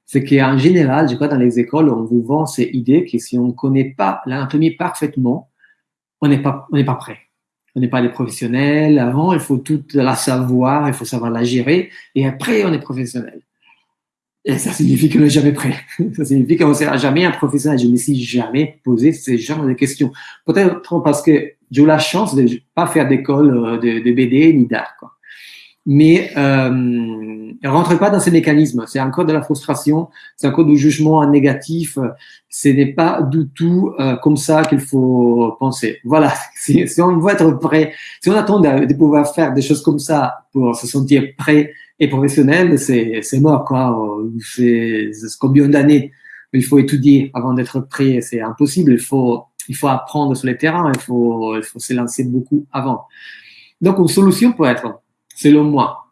c'est qu'en général, je crois, dans les écoles, on vous vend ces idées que si on ne connaît pas l'anatomie parfaitement, on n'est pas, on n'est pas prêt. On n'est pas des professionnels. Avant, il faut tout la savoir, il faut savoir la gérer. Et après, on est professionnel. Et ça signifie qu'on n'est jamais prêt. Ça signifie qu'on ne sera jamais un professionnel. Je ne me suis jamais posé ce genre de questions. Peut-être parce que j'ai eu la chance de ne pas faire d'école euh, de, BD ni d'art. Mais euh, ne rentre pas dans ces mécanismes. C'est encore de la frustration, c'est encore du jugement négatif. Ce n'est pas du tout euh, comme ça qu'il faut penser. Voilà, si, on veut être prêt, si on attend de, pouvoir faire des choses comme ça pour se sentir prêt et professionnel, c'est mort. quoi. C'est combien d'années il faut étudier avant d'être prêt. C'est impossible. Il faut, il faut apprendre sur le terrain. Il faut, il faut se lancer beaucoup avant. Donc, une solution peut être selon moi,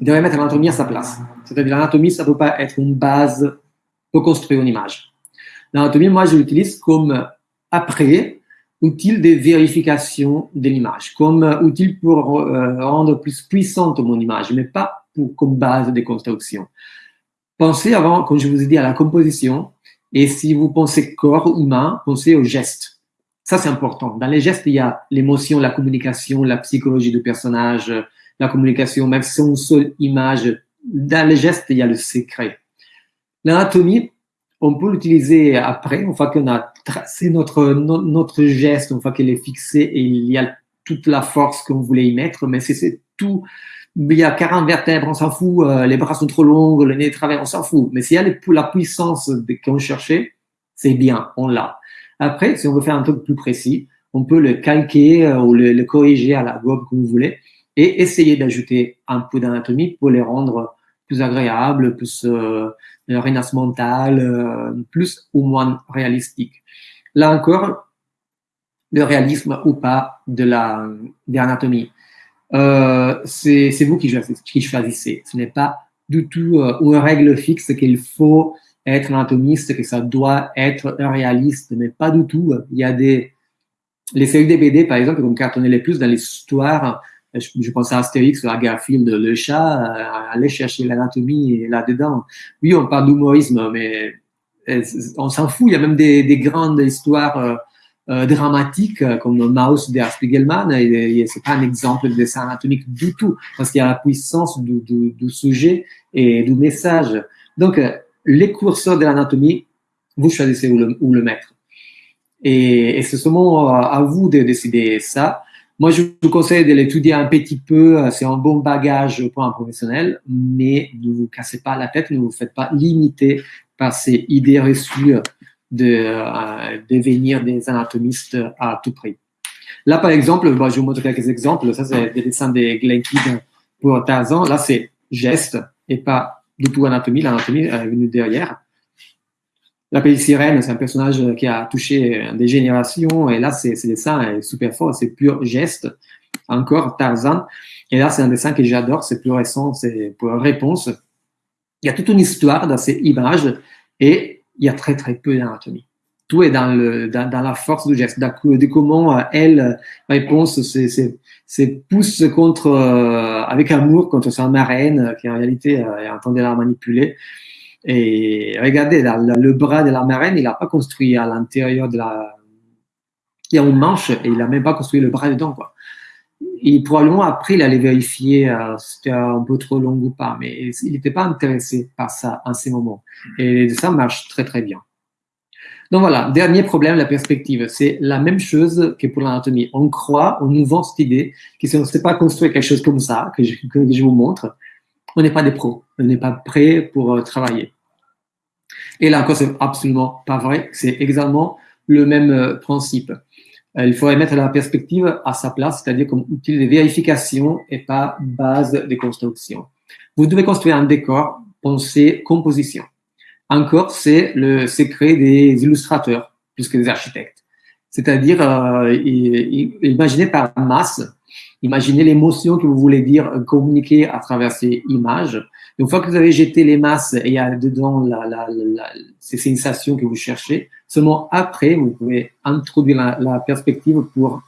il devrait mettre l'anatomie à sa place. C'est-à-dire l'anatomie, ça ne peut pas être une base pour construire une image. L'anatomie, moi, je l'utilise comme après outil de vérification de l'image, comme outil pour euh, rendre plus puissante mon image, mais pas pour, comme base de construction. Pensez avant, comme je vous ai dit, à la composition, et si vous pensez corps humain, pensez aux gestes. Ça, c'est important. Dans les gestes, il y a l'émotion, la communication, la psychologie du personnage, la communication, même si c'est une seule image. Dans les gestes, il y a le secret. L'anatomie, on peut l'utiliser après, une fois qu'on a tracé notre, notre geste, une fois qu'il est fixé et il y a toute la force qu'on voulait y mettre, mais c'est tout, il y a 40 vertèbres, on s'en fout, euh, les bras sont trop longs, le nez est travers, on s'en fout. Mais s'il y a la puissance qu'on cherchait, c'est bien, on l'a. Après, si on veut faire un truc plus précis, on peut le calquer euh, ou le, corriger à la gobe comme vous voulez et essayer d'ajouter un peu d'anatomie pour les rendre plus agréables, plus euh, mental, euh, plus ou moins réalistiques. Là encore, le réalisme ou pas de la l'anatomie, euh, c'est vous qui choisissez. Ce n'est pas du tout euh, une règle fixe qu'il faut être anatomiste, que ça doit être réaliste, mais pas du tout. Il y a des... Les séries par exemple, qui ont cartonné les plus dans l'histoire, je, je, pense à Astérix, à Garfield, le chat, euh, aller chercher l'anatomie là-dedans. Oui, on parle d'humorisme, mais euh, on s'en fout. Il y a même des, des grandes histoires euh, euh dramatiques comme Maus de Spiegelman. Et, c'est pas un exemple de dessin anatomique du tout, parce qu'il y a la puissance du, sujet et du message. Donc, les curseurs de l'anatomie, vous choisissez où le, mettre. Et, et c'est seulement à vous de décider ça. Moi, je vous conseille de l'étudier un petit peu. C'est un bon bagage pour un professionnel, mais ne vous cassez pas la tête, ne vous faites pas limiter par ces idées reçues de euh, devenir des anatomistes à tout prix. Là, par exemple, bah, je vous montre quelques exemples. Ça, c'est des dessins de Glenn Kidd pour Tarzan. Là, c'est geste et pas du tout anatomie. L'anatomie est venue derrière. La petite sirène, c'est un personnage qui a touché des générations. Et là, c'est dessin super fort. C'est pur geste. Encore Tarzan. Et là, c'est un dessin que j'adore. C'est plus récent. C'est pour réponse. Il y a toute une histoire dans ces images et il y a très, très peu d'anatomie. Tout est dans, la force du geste, de comment euh, elle, réponse, c'est pousse contre, euh, avec amour contre sa marraine, qui en réalité euh, est en train de la manipuler. Et regardez, le bras de la marraine, il n'a pas construit à l'intérieur de la. Il y a une manche et il n'a même pas construit le bras dedans. Quoi. Et probablement après, il allait vérifier euh, si c'était un peu trop long ou pas, mais il n'était pas intéressé par ça en ces moments. Et ça marche très très bien. Donc voilà, dernier problème, la perspective. C'est la même chose que pour l'anatomie. On croit, on nous vend cette idée que si on ne sait pas construire quelque chose comme ça, que je, vous montre, on n'est pas des pros, on n'est pas prêt pour euh, travailler. Et là encore, c'est absolument pas vrai. C'est exactement le même euh, principe. Euh, il faudrait mettre la perspective à sa place, c'est-à-dire comme outil de vérification et pas base de construction. Vous devez construire un décor, pensez composition. Encore, c'est le secret des illustrateurs plus que des architectes. C'est-à-dire, euh, imaginez par masse, imaginez l'émotion que vous voulez dire, communiquer à travers ces images. Une fois que vous avez jeté les masses et il y a dedans la, la, la, ces sensations que vous cherchez, seulement après, vous pouvez introduire la, perspective pour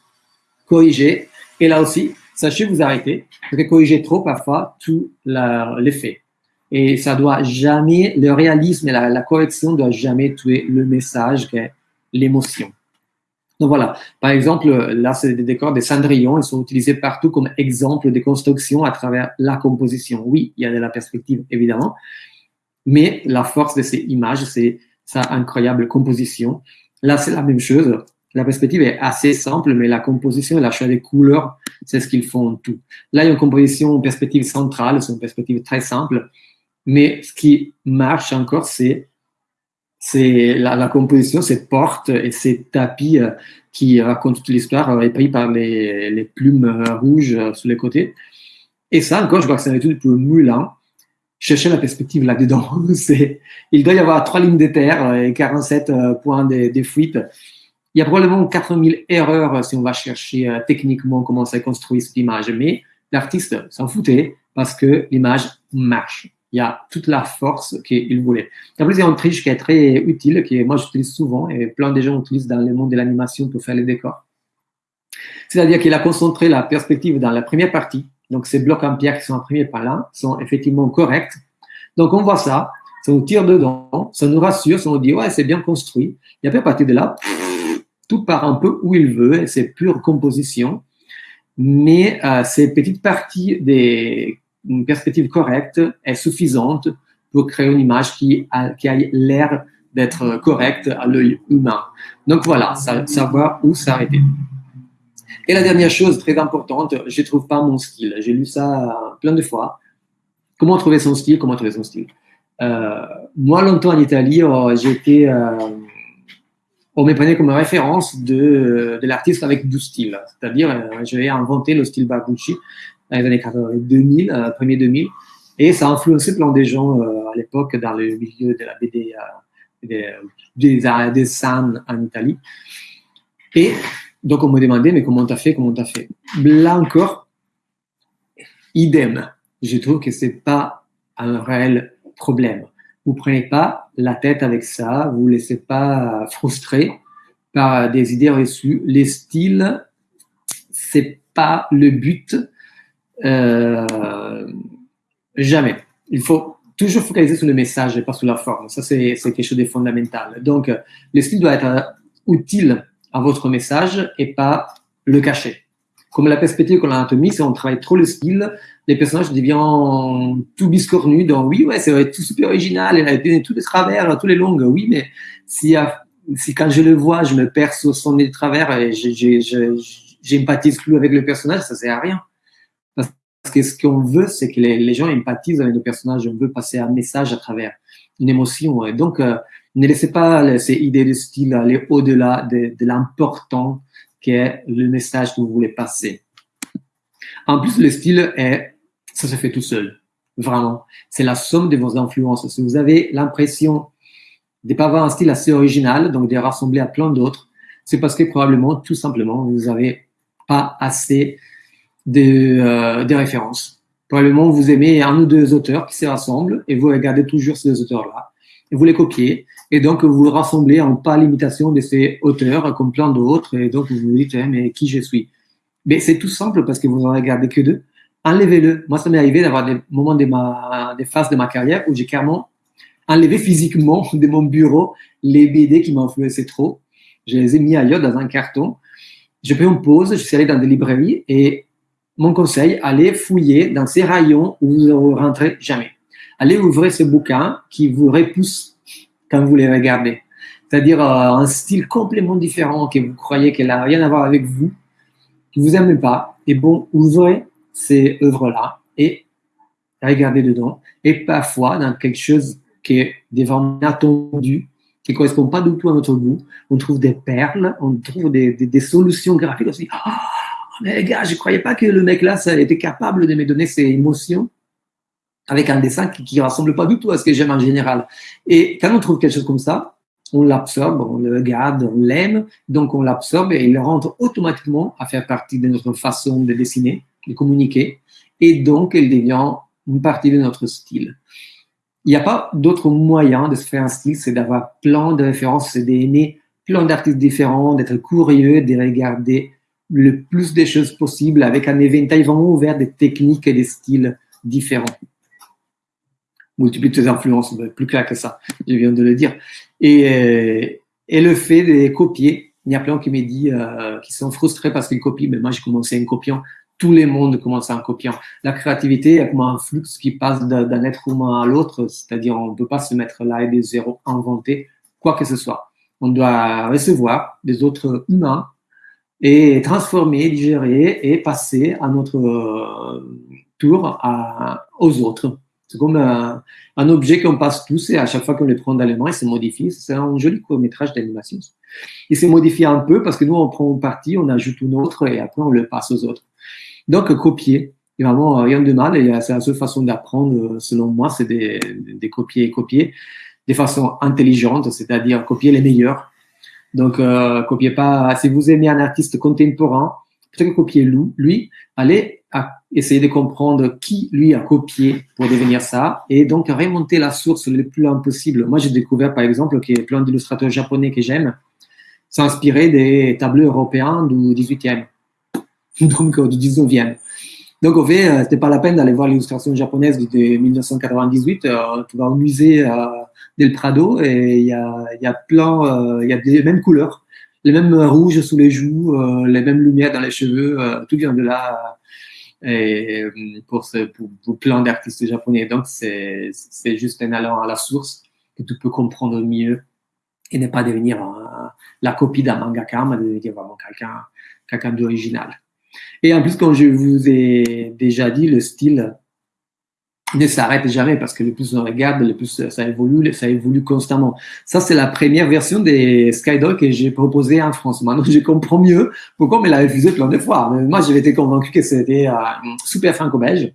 corriger. Et là aussi, sachez vous arrêter, parce que corriger trop, parfois, tout l'effet. Et ça doit jamais, le réalisme et la, correction doit jamais tuer le message l'émotion. Donc voilà, par exemple, là, c'est des décors des cendrillons, ils sont utilisés partout comme exemple de construction à travers la composition. Oui, il y a de la perspective, évidemment, mais la force de ces images, c'est sa incroyable composition. Là, c'est la même chose. La perspective est assez simple, mais la composition et la choix des couleurs, c'est ce qu'ils font tout. Là, il y a une composition, perspective centrale, c'est une perspective très simple. Mais ce qui marche encore, c'est c'est la, composition, ces portes et ces tapis euh, qui racontent toute l'histoire, euh, épris par les, plumes euh, rouges sur les côtés. Et ça, encore, je vois que c'est une étude pour Moulin. Chercher la perspective là-dedans. il doit y avoir trois lignes de terre et 47 points de, de fuite. Il y a probablement 4000 erreurs si on va chercher techniquement comment ça construit cette image. Mais l'artiste s'en foutait parce que l'image marche il y a toute la force qu'il voulait. En plus, il y a une triche qui est très utile, que moi j'utilise souvent et plein de gens utilisent dans le monde de l'animation pour faire les décors. C'est-à-dire qu'il a concentré la perspective dans la première partie. Donc, ces blocs en pierre qui sont imprimés par là sont effectivement corrects. Donc, on voit ça, ça nous tire dedans, ça nous rassure, ça nous dit, ouais, c'est bien construit. Et après, à partir de là, tout part un peu où il veut, c'est pure composition. Mais euh, ces petites parties des une perspective correcte est suffisante pour créer une image qui a, l'air d'être correcte à l'œil humain. Donc voilà, savoir où s'arrêter. Et la dernière chose très importante, je ne trouve pas mon style. J'ai lu ça plein de fois. Comment trouver son style? Comment trouver son style? Euh, Moi, longtemps en Italie, oh, j'étais, euh, on me prenait comme référence de, l'artiste avec du style. C'est-à-dire, euh, j'avais inventé le style Babucci dans les années 2000, euh, premier 2000. Et ça a influencé plein des gens euh, à l'époque dans le milieu de la BD, euh, des, des, des en Italie. Et donc, on me demandait, mais comment t'as fait, comment t'as fait? Là encore, idem. Je trouve que c'est pas un réel problème. Vous prenez pas la tête avec ça, vous ne laissez pas frustrer par des idées reçues. Les styles, c'est pas le but euh, jamais. Il faut toujours focaliser sur le message et pas sur la forme. Ça, c'est quelque chose de fondamental. Donc, le style doit être utile à votre message et pas le cacher. Comme la perspective qu'on a si on travaille trop le style, les personnages deviennent tout biscornus. Donc, oui, ouais, c'est tout super original, il a tous les travers, tous les longues. Oui, mais si, si quand je le vois, je me perce au son des travers et j'empathise plus avec le personnage, ça sert à rien. Que ce qu'on veut, c'est que les, gens empathisent avec nos personnages. On veut passer un message à travers une émotion. Donc, euh, ne laissez pas ces idées de style aller au-delà de, l'important qu'est le message que vous voulez passer. En plus, le style est, ça se fait tout seul. Vraiment. C'est la somme de vos influences. Si vous avez l'impression de ne pas avoir un style assez original, donc de rassembler à plein d'autres, c'est parce que probablement, tout simplement, vous n'avez pas assez des, euh, des références. Probablement, vous aimez un ou deux auteurs qui se rassemblent et vous regardez toujours ces auteurs-là vous les copiez. Et donc, vous vous rassemblez en pas l'imitation de ces auteurs comme plein d'autres. Et donc, vous vous dites, eh, mais qui je suis? Mais c'est tout simple parce que vous en regardez que deux. Enlevez-le. Moi, ça m'est arrivé d'avoir des moments de ma, des phases de ma carrière où j'ai clairement enlevé physiquement de mon bureau les BD qui m'influençaient trop. Je les ai mis ailleurs dans un carton. J'ai pris une pause, je suis allé dans des librairies et mon conseil, allez fouiller dans ces rayons où vous ne rentrez jamais. Allez ouvrir ce bouquin qui vous repousse quand vous les regardez. c'est-à-dire euh, un style complètement différent que vous croyez qu'elle n'a rien à voir avec vous, que vous n'aimez pas, et bon, ouvrez ces œuvres-là et regardez dedans. Et parfois, dans quelque chose qui est vraiment inattendu, qui ne correspond pas du tout à notre goût, on trouve des perles, on trouve des, solutions graphiques. On mais les gars, je ne croyais pas que le mec là, ça était capable de me donner ces émotions avec un dessin qui ne ressemble pas du tout à ce que j'aime en général. Et quand on trouve quelque chose comme ça, on l'absorbe, on le regarde, on l'aime, donc on l'absorbe et il rentre automatiquement à faire partie de notre façon de dessiner, de communiquer, et donc il devient une partie de notre style. Il n'y a pas d'autre moyen de se faire un style, c'est d'avoir plein de références, c'est d'aimer plein d'artistes différents, d'être curieux, de regarder le plus de choses possibles avec un éventail vraiment ouvert des techniques et des styles différents multiplie tes influences, plus clair que ça, je viens de le dire. Et, euh, et le fait de copier, il y a plein qui me dit, euh, qui sont frustrés parce qu'ils copient, mais moi j'ai commencé en copiant, tout le monde commence en copiant. La créativité est comme un flux qui passe d'un être humain à l'autre, c'est-à-dire on ne peut pas se mettre là et des zéros inventer quoi que ce soit. On doit recevoir des autres humains et transformer, digérer et passer à notre euh, tour à, aux autres. C'est comme un, un objet qu'on passe tous et à chaque fois qu'on le prend dans les mains, il se modifie. C'est un joli court métrage d'animation. Il s'est modifié un peu parce que nous, on prend une partie, on ajoute une autre et après, on le passe aux autres. Donc, copier, il n'y a vraiment rien de mal et c'est la seule façon d'apprendre, selon moi, c'est de, copier et copier de façon intelligente, c'est-à-dire copier les meilleurs. Donc, euh, copiez pas, si vous aimez un artiste contemporain, plutôt que copier lui, allez essayer de comprendre qui lui a copié pour devenir ça et donc remonter la source le plus loin possible. Moi, j'ai découvert par exemple que plein d'illustrateurs japonais que j'aime s'inspiraient des tableaux européens du 18e, donc euh, du 19e. Donc, au fait, euh, c'était pas la peine d'aller voir l'illustration japonaise de 1998. Euh, tu vas au musée del Prado et il y a, y a plein, il y a les mêmes couleurs, les mêmes rouges sous les joues, les mêmes lumières dans les cheveux, tout vient de là et euh, pour, ce, pour plein d'artistes japonais. Donc, c'est juste en allant à la source que tu peux comprendre mieux et ne pas devenir la copie d'un mangaka, mais devenir vraiment quelqu'un quelqu'un d'original. Et en plus, comme je vous ai déjà dit, le style ne s'arrête jamais parce que le plus on regarde, le plus ça évolue, ça évolue constamment. Ça, c'est la première version des Skydoll que j'ai proposé en France. Maintenant, je comprends mieux pourquoi on me l'a refusé plein de fois. moi, j'avais été convaincu que c'était euh, super franco-belge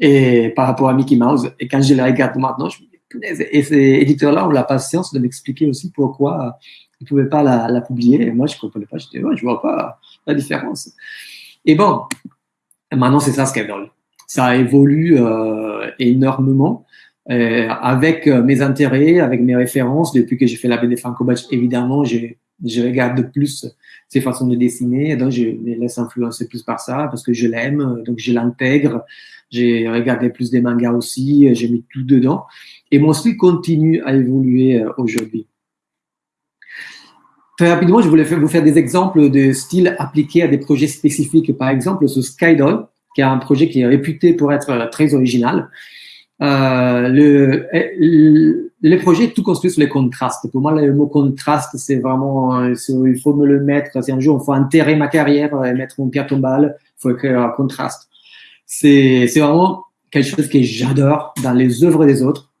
et par rapport à Mickey Mouse. Et quand je le regarde maintenant, je me dis, et ces éditeurs-là ont la patience de m'expliquer aussi pourquoi ils ne pouvaient pas la, la, publier. Moi, je ne comprenais pas. Je disais, ouais, je vois pas la différence. Et bon, maintenant, c'est ça, Skydoll ça évolue euh, énormément. Euh, avec euh, mes intérêts, avec mes références, depuis que j'ai fait la BD Franco Batch, évidemment, je, je regarde plus ses façons de dessiner, donc je me laisse influencer plus par ça parce que je l'aime, donc je l'intègre. J'ai regardé plus des mangas aussi, j'ai mis tout dedans. Et mon style continue à évoluer aujourd'hui. Très rapidement, je voulais vous faire des exemples de styles appliqués à des projets spécifiques. Par exemple, ce Skydoll, qui a un projet qui est réputé pour être euh, très original. Euh, le, le, projet est tout construit sur les contrastes. Pour moi, le mot contraste, c'est vraiment, euh, il faut me le mettre. Si un jour, il faut enterrer ma carrière et mettre mon pierre tombale, il faut écrire un contraste. C'est, c'est vraiment quelque chose que j'adore dans les œuvres des autres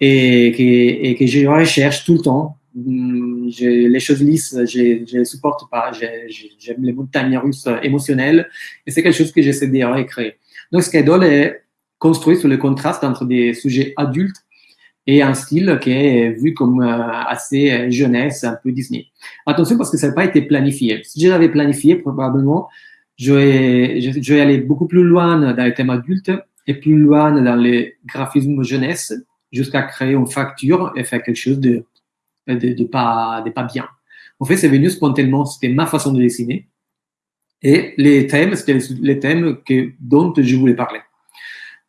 et que, et que je recherche tout le temps Hmm, les choses lisses, je ne les supporte pas. J'aime les montagnes russes émotionnelles et c'est quelque chose que j'essaie de recréer. Donc, Skydol est construit sur le contraste entre des sujets adultes et un style qui est vu comme euh, assez jeunesse, un peu Disney. Attention parce que ça n'a pas été planifié. Si je l'avais planifié, probablement, je je vais aller beaucoup plus loin dans les thèmes adultes et plus loin dans les graphismes jeunesse jusqu'à créer une facture et faire quelque chose de de, pas, de pas bien. En fait, c'est venu spontanément, c'était ma façon de dessiner. Et les thèmes, c'était les thèmes dont je voulais parler.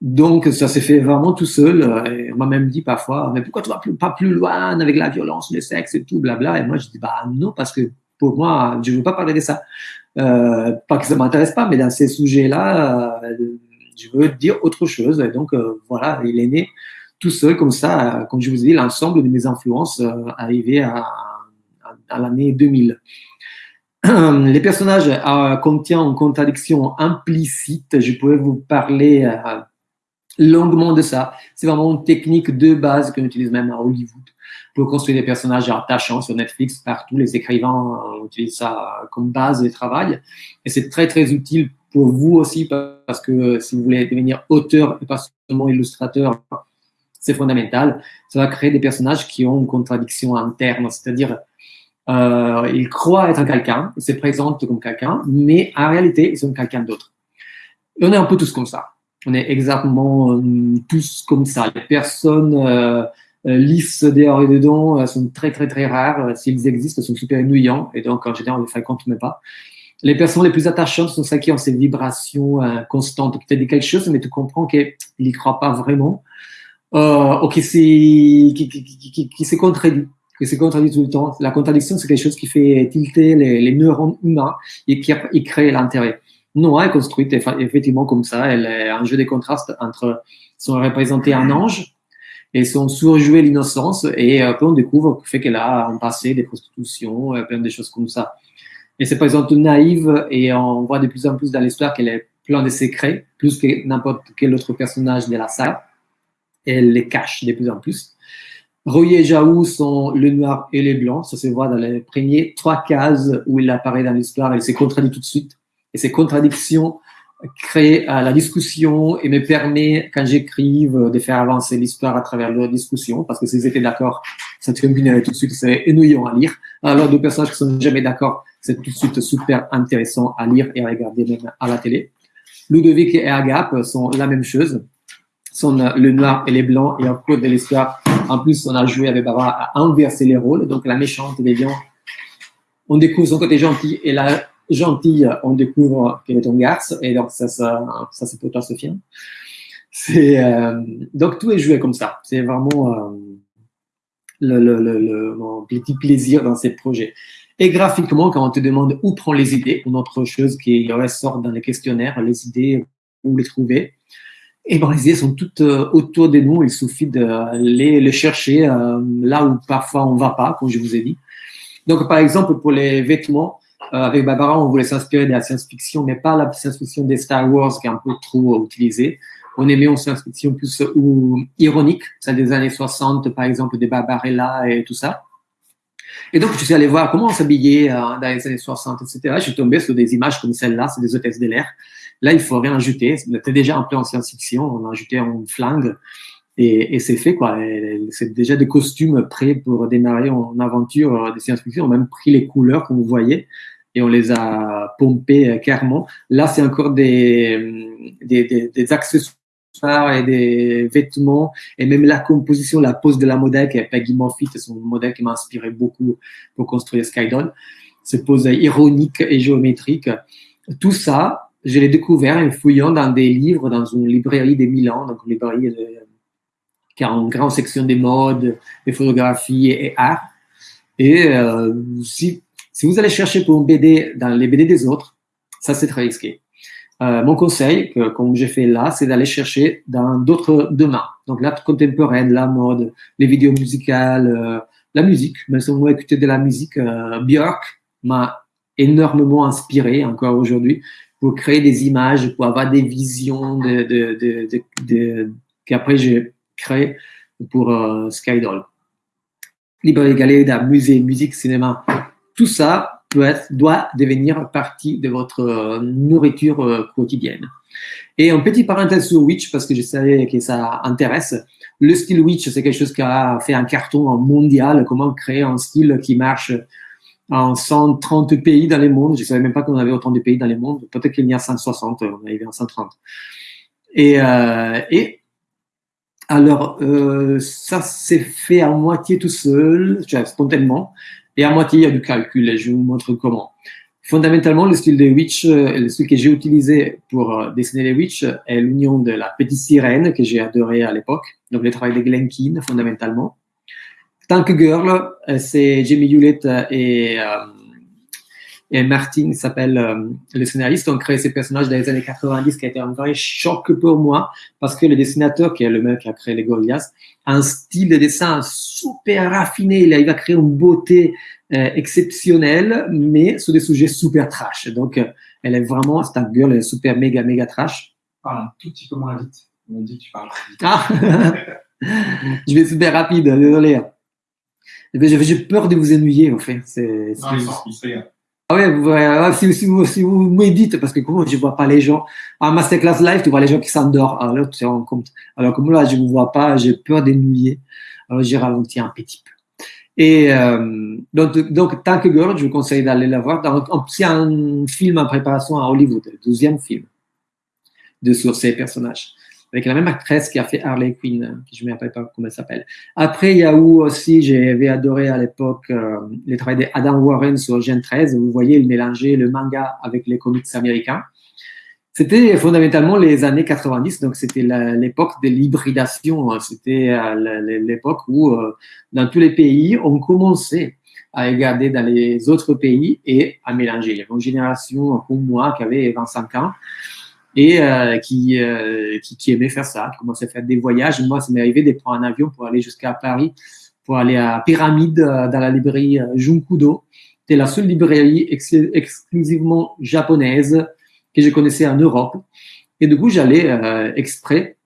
Donc, ça s'est fait vraiment tout seul. Et on m'a même dit parfois, mais pourquoi tu vas pas plus loin avec la violence, le sexe et tout, blabla? Et moi, je dis, bah non, parce que pour moi, je ne veux pas parler de ça. Euh, pas que ça m'intéresse pas, mais dans ces sujets-là, euh, je veux dire autre chose. Et donc, euh, voilà, il est né tout seul, comme ça, comme je vous ai dit, l'ensemble de mes influences euh, arrivaient à, l'année 2000. Les personnages euh, contiennent une contradiction implicite. Je pourrais vous parler euh, longuement de ça. C'est vraiment une technique de base qu'on utilise même à Hollywood pour construire des personnages attachants sur Netflix. Partout, les écrivains euh, utilisent ça comme base de travail. Et c'est très, très utile pour vous aussi parce que si vous voulez devenir auteur et pas seulement illustrateur, c'est fondamental. Ça va créer des personnages qui ont une contradiction interne, c'est-à-dire euh, ils croient être quelqu'un, ils se présentent comme quelqu'un, mais en réalité, ils sont quelqu'un d'autre. on est un peu tous comme ça. On est exactement euh, tous comme ça. Les personnes euh, lisses dehors et dedans sont très, très, très rares. S'ils existent, sont super ennuyants. Et donc, en général, on les fréquente même pas. Les personnes les plus attachantes sont celles qui ont ces vibrations constantes. Tu as dit quelque chose, mais tu comprends qu'ils n'y croient pas vraiment. Euh, ou qui, qui, qui, qui, qui se contredit que c'est contradit tout le temps. La contradiction, c'est quelque chose qui fait tilter les, les neurones humains et qui, qui crée l'intérêt. Noah est construite effectivement comme ça. Elle est un jeu de contrastes entre son représenté un ange et son surjoué l'innocence. Et euh, on découvre fait qu'elle a un passé des prostitutions, euh, plein de choses comme ça. Et c'est par exemple naïve et on voit de plus en plus dans l'histoire qu'elle est plein de secrets, plus que n'importe quel autre personnage de la salle. Elle les cache de plus en plus. Royer et Jaou sont le noir et les blancs. Ça se voit dans les premiers trois cases où il apparaît dans l'histoire. Il s'est contradit tout de suite. Et ces contradictions créent euh, la discussion et me permet, quand j'écrive, de faire avancer l'histoire à travers leur discussion. Parce que s'ils étaient d'accord, ça combinerait tout de suite, c'est ennuyant à lire. Alors, deux personnages qui sont jamais d'accord, c'est tout de suite super intéressant à lire et à regarder même à la télé. Ludovic et Agap sont la même chose sont le noir et les blancs. Et en cours de l'histoire, en plus, on a joué avec Barbara à inverser les rôles. Donc, la méchante devient, on découvre son côté gentil et la gentille, on découvre qu'elle est un garce. Et donc, ça, ça, ça c'est pour toi, Sophia. C'est, euh, donc, tout est joué comme ça. C'est vraiment euh, le, le, le, mon petit plaisir dans ces projets. Et graphiquement, quand on te demande où prend les idées, une autre chose qui ressort dans les questionnaires, les idées, où les trouver, et idées sont toutes euh, autour de nous. Il suffit de les, les chercher euh, là où parfois on va pas, comme je vous ai dit. Donc, par exemple, pour les vêtements, euh, avec Barbara, on voulait s'inspirer de la science-fiction, mais pas la science-fiction des Star Wars qui est un peu trop utilisée. On aimait une science-fiction plus ou, ironique, ça des années 60, par exemple, des Barbarella et tout ça. Et donc, je suis allé voir comment on s'habillait dans les années 60, etc. Je suis tombé sur des images comme celle-là, c'est des hôtesses de l'air. Là, il faut rien ajouter. C'était déjà un peu en science-fiction. On a ajouté un flingue et, c'est fait, quoi. C'est déjà des costumes prêts pour démarrer en aventure de science-fiction. On a même pris les couleurs, comme vous voyez, et on les a pompées euh, clairement. Là, c'est encore des, des, des, des accessoires et des vêtements et même la composition, la pose de la modèle qui est Peggy c'est son modèle qui m'a inspiré beaucoup pour construire Skydon. Cette pose ironique et géométrique. Tout ça, je l'ai découvert en fouillant dans des livres dans une librairie de Milan, donc une librairie de, qui a une grande section des modes, des photographies et, art. Et euh, si, vous allez chercher pour une BD dans les BD des autres, ça c'est très risqué. Euh, mon conseil, comme j'ai fait là, c'est d'aller chercher dans d'autres domaines. Donc l'art contemporaine, la mode, les vidéos musicales, euh, la musique. Même si on écouté de la musique, Björk m'a énormément inspiré encore aujourd'hui pour créer des images, pour avoir des visions de, de, qu'après j'ai créé pour euh, Skydoll. Librairie, galerie d'art, musique, cinéma, tout ça doit devenir partie de votre euh, nourriture euh, quotidienne. Et un petit parenthèse sur Witch, parce que je savais que ça intéresse. Le style Witch, c'est quelque chose qui a fait un carton mondial. Comment créer un style qui marche en 130 pays dans le monde. Je savais même pas qu'on avait autant de pays dans le monde. Peut-être qu'il y a 160, on est arrivé en 130. Et, euh, et alors, euh, ça s'est fait à moitié tout seul, spontanément, et à moitié il y a du calcul, et je vous montre comment. Fondamentalement, le style de Witch, euh, le style que j'ai utilisé pour euh, dessiner les Witch est l'union de la petite sirène que j'ai adoré à l'époque, donc le travail de Glenkin fondamentalement, Tank Girl, euh, c'est Jamie Hewlett et, euh, et Martin s'appelle euh, le scénariste, ont créé ces personnages dans les années 90 qui a été un vrai choc pour moi parce que le dessinateur, qui est le mec qui a créé les Goliaths, a un style de dessin super raffiné. Il arrive à créer une beauté euh, exceptionnelle, mais sur des sujets super trash. Donc, euh, elle est vraiment, un girl, elle est super méga, méga trash. Parle un tout petit peu moins vite. On dit que tu parles vite. Ah Je vais super rapide, désolé. Eh ben, J'ai peur de vous ennuyer, en fait. C'est, Non, régale. Ah ouais, ouais, si, si vous, si vous méditez, parce que comment je vois pas les gens? En masterclass live, tu vois les gens qui s'endorment. Alors là, tu te rends compte. Alors comme là, je ne vous vois pas, j'ai peur d'ennuyer. Alors j'ai ralenti un petit peu. Et euh, donc, donc, tant que girl, je vous conseille d'aller la voir. C'est un film en préparation à Hollywood, le douzième film de sur ces personnages. Avec la même actrice qui a fait Harley Quinn, euh, je ne me rappelle pas comment elle s'appelle. Après, il y a où aussi, j'avais adoré à l'époque euh, les travaux d'Adam Warren sur Gen 13. Vous voyez, il mélangeait le manga avec les comics américains. C'était fondamentalement les années 90, donc c'était l'époque de l'hybridation. hein. C'était euh, l'époque où, euh, dans tous les pays, on commençait à regarder dans les autres pays et à mélanger. Il y avait une génération comme moi qui avait 25 ans et euh, qui, euh, qui, aimait faire ça, qui commençait à faire des voyages. Moi, ça m'est arrivé de prendre un avion pour aller jusqu'à Paris, pour aller à Pyramide, euh, dans la librairie Junkudo. C'était la seule librairie ex- exclusivement japonaise que je connaissais en Europe. Et du coup, j'allais exprès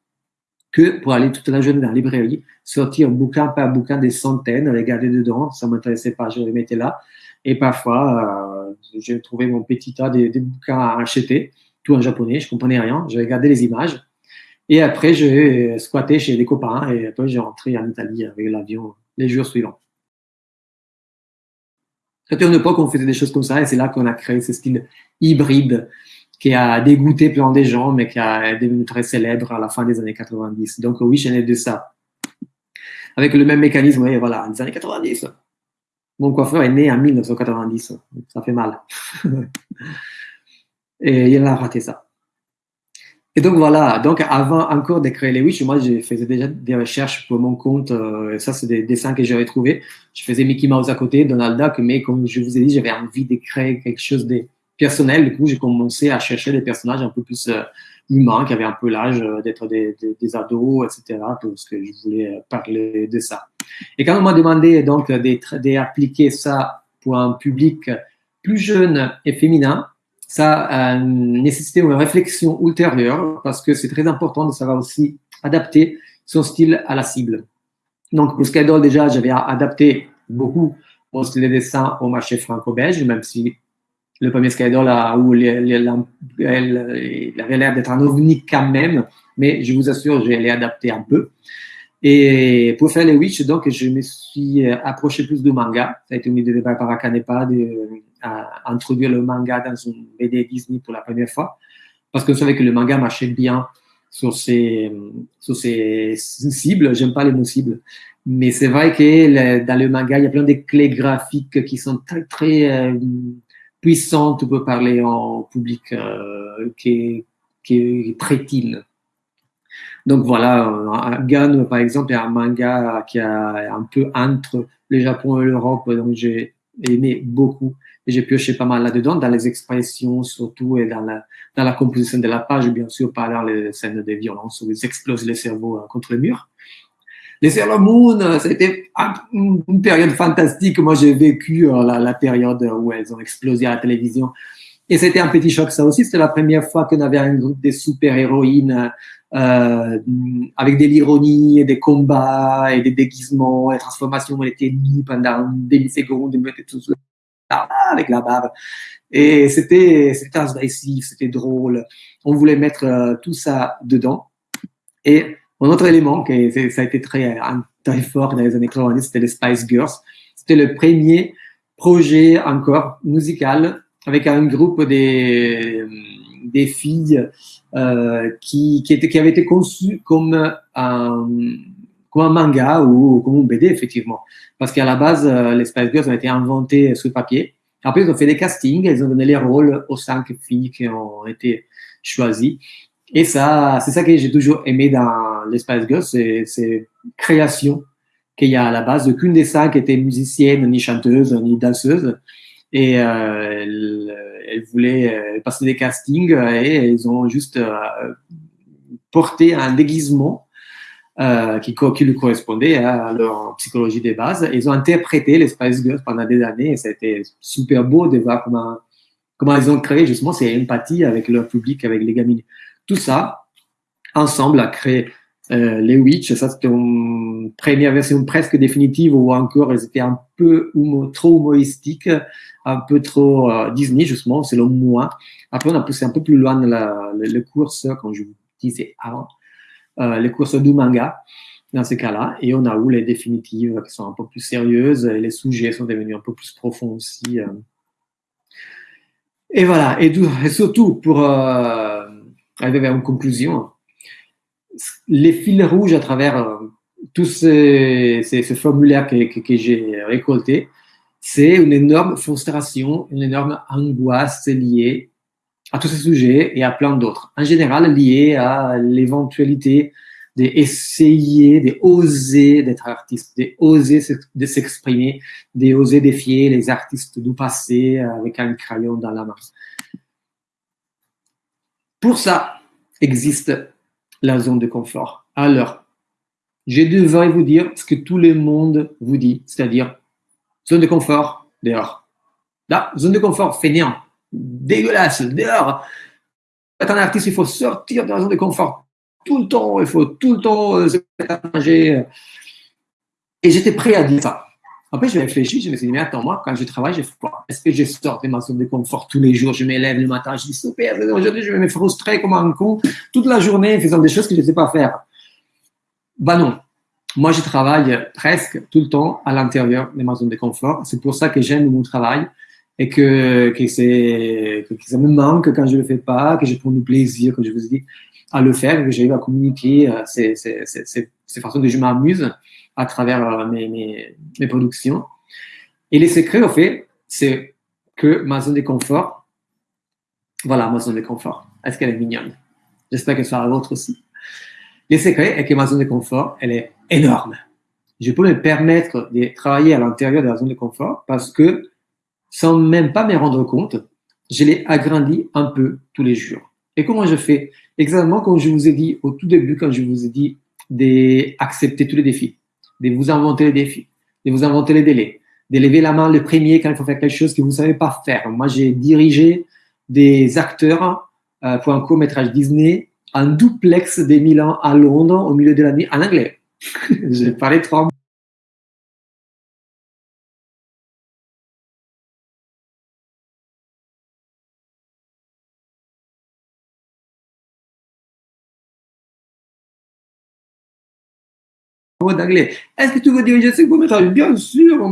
que pour aller toute la journée dans la librairie, sortir bouquin par bouquin des centaines, regarder dedans, ça m'intéressait pas, je les mettais là. Et parfois, j'ai trouvé mon petit tas de, de bouquins à acheter, tout en japonais, je comprenais rien, je regardais les images. Et après, j'ai squatté chez des copains et après, j'ai rentré en Italie avec l'avion les jours suivants. C'était une époque où on faisait des choses comme ça et c'est là qu'on a créé ce style hybride qui a dégoûté plein des gens, mais qui a devenu très célèbre à la fin des années 90. Donc oui, je n'ai de ça. Avec le même mécanisme, oui, voilà, les années 90. Mon coiffeur est né en 1990. Ça fait mal. Et il a raté ça. Et donc voilà, donc avant encore de créer les Wish, moi je faisais déjà des recherches pour mon compte, euh, ça c'est des dessins que j'avais trouvés. Je faisais Mickey Mouse à côté, Donald Duck, mais comme je vous ai dit, j'avais envie de créer quelque chose de personnel. Du coup, j'ai commencé à chercher des personnages un peu plus euh, humains, qui avaient un peu l'âge euh, d'être des, des, des, ados, etc., parce que je voulais parler de ça. Et quand on m'a demandé donc d'appliquer ça pour un public plus jeune et féminin, ça a nécessité une réflexion ultérieure parce que c'est très important de savoir aussi adapter son style à la cible. Donc, pour Skydol, déjà, j'avais adapté beaucoup mon style de dessin au marché franco-belge, même si le premier Skydol a, avait l'air d'être un ovni quand même, mais je vous assure, je l'ai adapté un peu. Et pour faire les Witch, donc, je me suis approché plus du manga. Ça a été une idée de Barbara Canepa de, à introduire le manga dans une BD Disney pour la première fois. Parce que je savais que le manga marchait bien sur ces, sur ces cibles. J'aime pas les mots cibles. Mais c'est vrai que dans le manga, il y a plein de clés graphiques qui sont très, très euh, puissantes pour parler en public euh, qui, qui est très teen. Donc voilà, Gun, par exemple, est un manga qui a un peu entre le Japon et l'Europe, donc j'ai aimé beaucoup et j'ai pioché pas mal là-dedans, dans les expressions surtout et dans la, dans la composition de la page, bien sûr, dans les scènes de violence où ils explosent les cerveaux contre le mur. Les Sailor Moon, a été une période fantastique. Moi, j'ai vécu la, la période où elles ont explosé à la télévision. Et c'était un petit choc, ça aussi. C'était la première fois qu'on avait un groupe de super-héroïnes euh, avec de l'ironie, des combats et des déguisements, et transformations. On était nus pendant une demi-seconde, on était tous avec la barbe. Et c'était, invasif, c'était drôle. On voulait mettre euh, tout ça dedans. Et un autre élément qui ça a été très, très fort dans les années 90, c'était les Spice Girls. C'était le premier projet encore musical avec un groupe des, des filles euh, qui, qui avait été conçu comme un, comme un manga ou comme un BD, effectivement. Parce qu'à la base, euh, les Spice Girls ont été inventées sur papier. Après, ils ont fait des castings, ils ont donné les rôles aux cinq filles qui ont été choisies. Et ça, c'est ça que j'ai toujours aimé dans les Spice Girls, c'est, c'est création qu'il y a à la base. Aucune des cinq était musicienne, ni chanteuse, ni danseuse. et euh, elles, elles, voulaient passer des castings et elles ont juste porté un déguisement euh, qui, qui lui correspondait à leur psychologie des bases. Ils ont interprété les Spice Girls pendant des années et c'était super beau de voir comment, comment ils ont créé justement cette empathie avec leur public, avec les gamines. Tout ça, ensemble, a créé euh, les Witch. Ça, c'était une première version presque définitive où encore ils étaient un peu trop humoristiques, un peu trop euh, Disney, justement, selon moi. Après, on a poussé un peu plus loin la, le, le course, comme je vous disais avant les courses du manga dans ces cas-là. Et on a où les définitives qui sont un peu plus sérieuses les sujets sont devenus un peu plus profonds aussi. Euh. Et voilà. Et, surtout, pour euh, arriver à une conclusion, les fils rouges à travers tous ces, formulaires que, j'ai récoltés, c'est une énorme frustration, une énorme angoisse liée à tous ces sujets et à plein d'autres. En général, liés à l'éventualité d'essayer, d'oser d'être artiste, d'oser de s'exprimer, d'oser défier les artistes du passé avec un crayon dans la main. Pour ça, existe la zone de confort. Alors, je devrais vous dire ce que tout le monde vous dit, c'est-à-dire zone de confort, dehors. Là, zone de confort, fainéant dégueulasse, dehors. Être un artiste, il faut sortir de la zone de confort tout le temps, il faut tout le temps euh, manger. Et j'étais prêt à dire ça. Après, je réfléchi, je me suis dit, mais attends, moi, quand je travaille, je Est-ce que je sors de ma zone de confort tous les jours? Je m'élève le matin, je dis, super, aujourd'hui, je vais me frustrer comme un con toute la journée faisant des choses que je ne sais pas faire. Bah non. Moi, je travaille presque tout le temps à l'intérieur de ma zone de confort. C'est pour ça que j'aime mon travail et que, que, ça me manque quand je le fais pas, que je prends du plaisir, que je vous dis, à le faire, que j'arrive à communiquer euh, ces, ces, ces, ces façons que je m'amuse à travers euh, mes, mes, productions. Et les secrets, au fait, c'est que ma zone de confort, voilà ma zone de confort. Est-ce qu'elle est mignonne? J'espère qu'elle sera la vôtre aussi. Les secrets est que ma zone de confort, elle est énorme. Je peux me permettre de travailler à l'intérieur de la zone de confort parce que sans même pas me rendre compte, je l'ai agrandi un peu tous les jours. Et comment je fais? Exactement comme je vous ai dit au tout début, quand je vous ai dit d'accepter tous les défis, de vous inventer les défis, de vous inventer les délais, de lever la main le premier quand il faut faire quelque chose que vous ne savez pas faire. Moi, j'ai dirigé des acteurs euh, pour un court-métrage Disney en duplex des Milan à Londres au milieu de la nuit en anglais. j'ai parlé trois d'anglais. Est-ce que tu veux diriger ce court-métrage Bien sûr,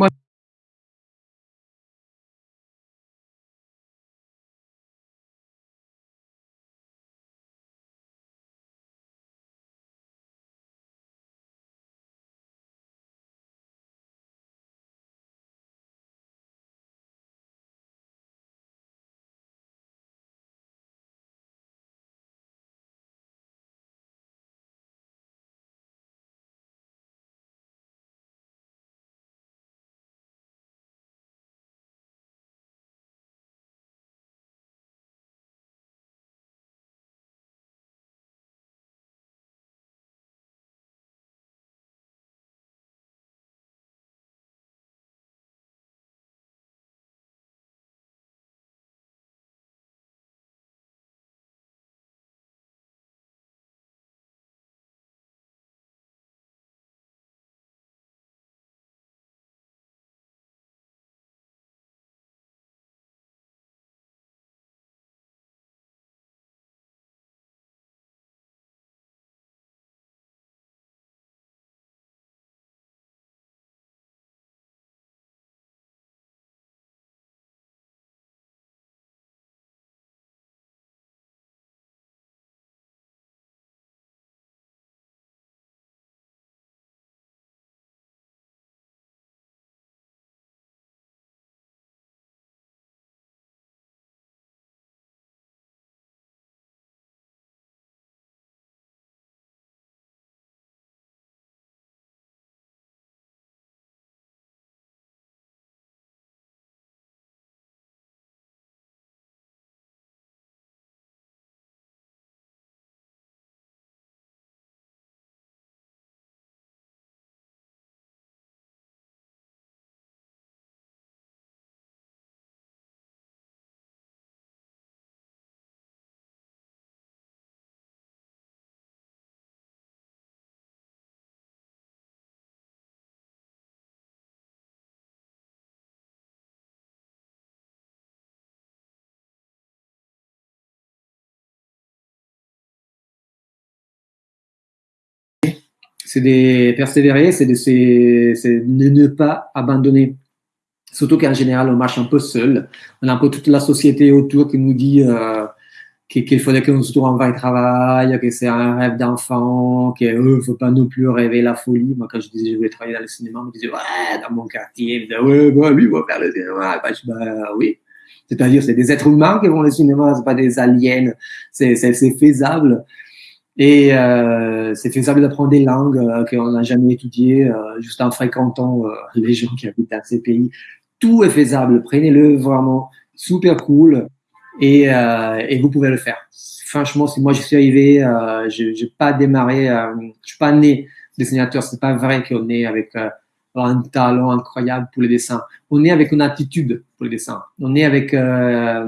c'est de persévérer, c'est de, ne pas abandonner. Surtout qu'en général, on marche un peu seul. On a un peu toute la société autour qui nous dit euh, qu'il faudrait qu'on se trouve un travail, que c'est un rêve d'enfant, qu'il ne faut pas non plus rêver la folie. Moi, quand je disais que je voulais travailler dans le cinéma, on me disait, ouais, dans mon quartier, disait, ouais, bah, lui, va faire le cinéma. Bah, bah, oui. C'est-à-dire, c'est des êtres humains qui vont au cinéma, c'est pas des aliens. C'est faisable. Et euh, c'est faisable d'apprendre des langues euh, qu'on n'a jamais étudiées, euh, juste en fréquentant euh, les gens qui habitent dans ces pays. Tout est faisable. Prenez-le vraiment. Super cool. Et, euh, et, vous pouvez le faire. Franchement, si moi je suis arrivé, euh, je n'ai pas démarré, je suis pas né dessinateur. C'est pas vrai qu'on est avec un talent incroyable pour les dessins. On est avec une attitude pour les dessins. On est avec, euh,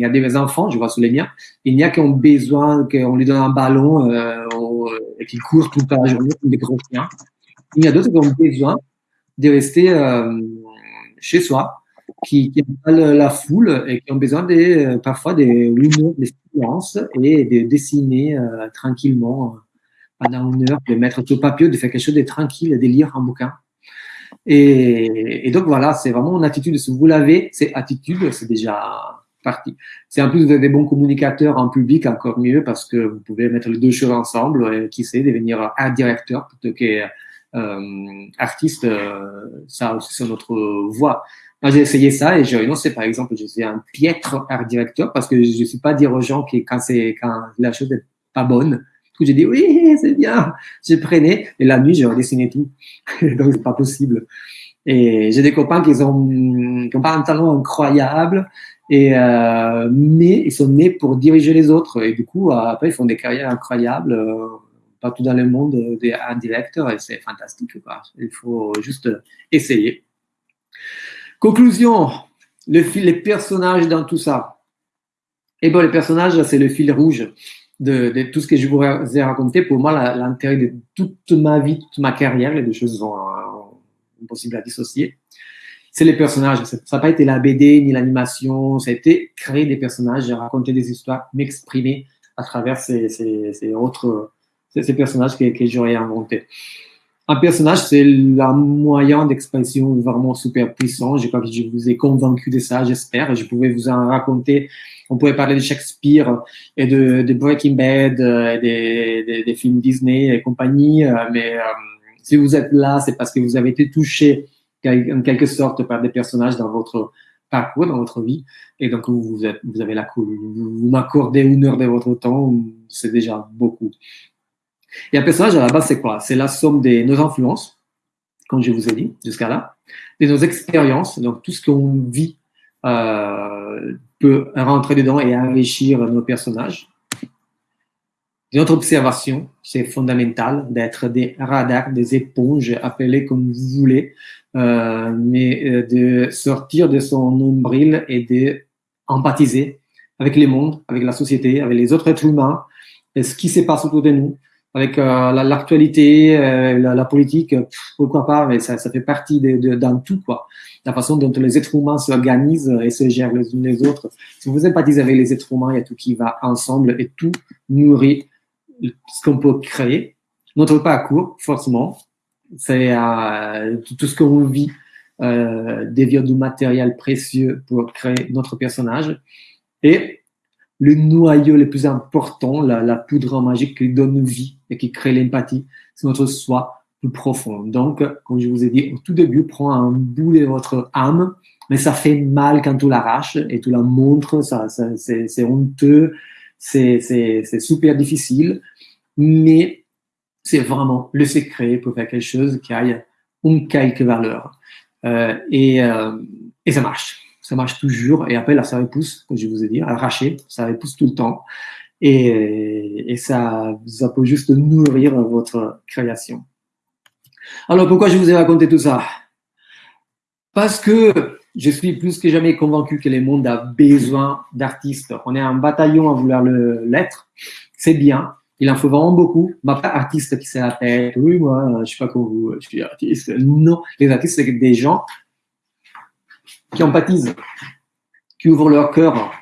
y a des enfants, je vois sous les miens, il y a qui ont besoin qu'on lui donne un ballon euh, et qu'ils courent toute la journée comme des gros chiens. Il y a d'autres qui ont besoin de rester euh, chez soi, qui, qui pas la foule et qui ont besoin de, parfois des heures de silence et de dessiner euh, tranquillement pendant une heure, de mettre tout papier, de faire quelque chose de tranquille, de lire un bouquin. Et, donc voilà, c'est vraiment une attitude. Si vous l'avez, c'est attitude, c'est déjà parti. Si en plus vous des bons communicateurs en public, encore mieux parce que vous pouvez mettre les deux choses ensemble et qui sait devenir art directeur plutôt que euh, artiste. Euh, ça aussi c'est notre voie. Moi, j'ai essayé ça et j'ai renoncé. Par exemple, je suis un piètre art directeur parce que je ne suis pas dire aux gens que quand c'est quand la chose n'est pas bonne, j'ai dit oui, c'est bien. Je prenais et la nuit, j'ai redessiné tout. Donc, c'est pas possible. Et j'ai des copains qui ont, qui ont pas un talent incroyable, et, euh, mais ils sont nés pour diriger les autres. Et du coup, après, ils font des carrières incroyables euh, partout dans le monde d'un directeur et c'est fantastique. Il faut juste essayer. Conclusion, le fil, les personnages dans tout ça. Et bon, les personnages, c'est le fil rouge de, tout ce que je vous ai raconté, pour moi, l'intérêt de toute ma vie, toute ma carrière, les deux choses sont euh, impossibles à dissocier, c'est les personnages. Ça n'a pas été la BD ni l'animation, ça a été créer des personnages, raconter des histoires, m'exprimer à travers ces, autres ces, personnages que, j'aurais inventés. Un personnage, c'est un moyen d'expression vraiment super puissant. Je crois que je vous ai convaincu de ça, j'espère. Je pouvais vous en raconter on pourrait parler de Shakespeare et de, Breaking Bad, euh, des, des, des, films Disney et compagnie. Euh, mais euh, si vous êtes là, c'est parce que vous avez été touché en quelque sorte par des personnages dans votre parcours, dans votre vie. Et donc, vous, avez la. Vous, m'accordez une heure de votre temps, c'est déjà beaucoup. Et un personnage, à la base, c'est quoi? C'est la somme de nos influences, comme je vous ai dit jusqu'à là, de nos expériences, donc tout ce qu'on vit euh, peut rentrer dedans et enrichir nos personnages. Notre observation, c'est fondamental d'être des radars, des éponges, appelez comme vous voulez, euh, mais euh, de sortir de son nombril et de empathiser avec le monde, avec la société, avec les autres êtres humains, et ce qui se passe autour de nous, avec euh, l'actualité, euh, la, politique, pourquoi pas, mais ça, ça fait partie de, de, tout, quoi. La façon dont les êtres humains s'organisent et se gèrent les uns les autres. Si vous sympathisez avec les êtres humains, il y a tout qui va ensemble et tout nourrit ce qu'on peut créer. Notre parcours, forcément, c'est euh, tout ce qu'on vit, euh, dévient du matériel précieux pour créer notre personnage. Et le noyau le plus important, la, la, poudre magique qui donne vie et qui crée l'empathie, c'est notre soi plus profond. Donc, comme je vous ai dit au tout début, prends un bout de votre âme, mais ça fait mal quand tu l'arraches et tu la montres, ça, ça c'est honteux, c'est super difficile, mais c'est vraiment le secret pour faire quelque chose qui aille une quelque valeur. Euh, et, euh, et ça marche ça marche toujours. Et après, là, ça repousse, comme je vous ai dit, arraché, ça repousse tout le temps. Et, et ça, ça peut juste nourrir votre création. Alors, pourquoi je vous ai raconté tout ça? Parce que je suis plus que jamais convaincu que le monde a besoin d'artistes. On est un bataillon à vouloir l'être. C'est bien. Il en faut vraiment beaucoup. Mais pas artiste qui s'est la. Oui, moi, je sais pas comment vous, je suis artiste. Non. Les artistes, c'est des gens qui empathisent, qui ouvrent leur cœur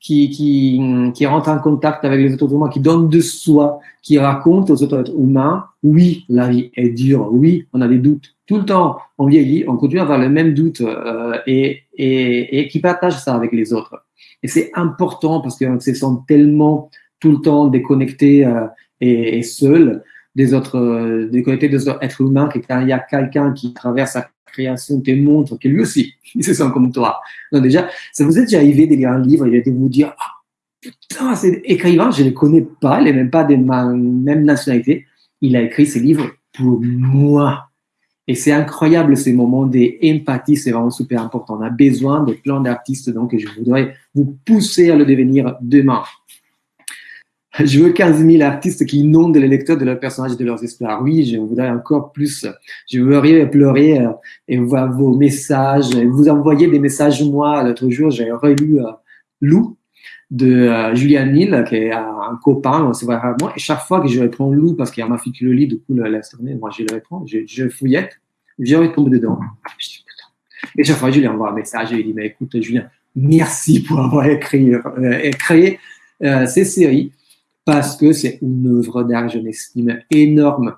qui, qui, qui rentre en contact avec les autres humains, qui donne de soi, qui raconte aux autres humains, oui, la vie est dure, oui, on a des doutes. Tout le temps, on vieillit, on continue à avoir les mêmes doutes euh, et, qui partage ça avec les autres. Et c'est important parce qu'on se sent tellement tout le temps déconnecté euh, et, et, seul des autres, euh, déconnecté des autres êtres humains, que quand il y a quelqu'un qui traverse sa création te montre que lui aussi, il se sent comme toi. Donc déjà, ça vous est déjà arrivé de lire un livre et de vous dire, ah, putain, c'est écrivain, je ne le connais pas, il n'est même pas de ma même nationalité. Il a écrit ce livre pour moi. Et c'est incroyable ces moments d'empathie, c'est vraiment super important. On a besoin de plein d'artistes, donc je voudrais vous pousser à le devenir demain. Je veux 15 000 artistes qui inondent les lecteurs de leurs personnages et de leurs histoires. Oui, je voudrais encore plus. Je veux pleurer euh, et voir vos messages. Vous envoyez des messages, moi, l'autre jour, j'ai relu euh, Lou de euh, Julian Neal, qui est un copain, on se voit. Et chaque fois que je réponds Lou, parce qu'il y a ma fille qui le lit, du coup, l'instant, moi, je le réponds, je, je fouillette, je retombe dedans. Je dis. Et chaque fois, je lui envoie un message et il dit, mais écoute, Julien, merci pour avoir écrit, euh, créé euh, ces séries parce que c'est une œuvre d'art, je m'estime, énorme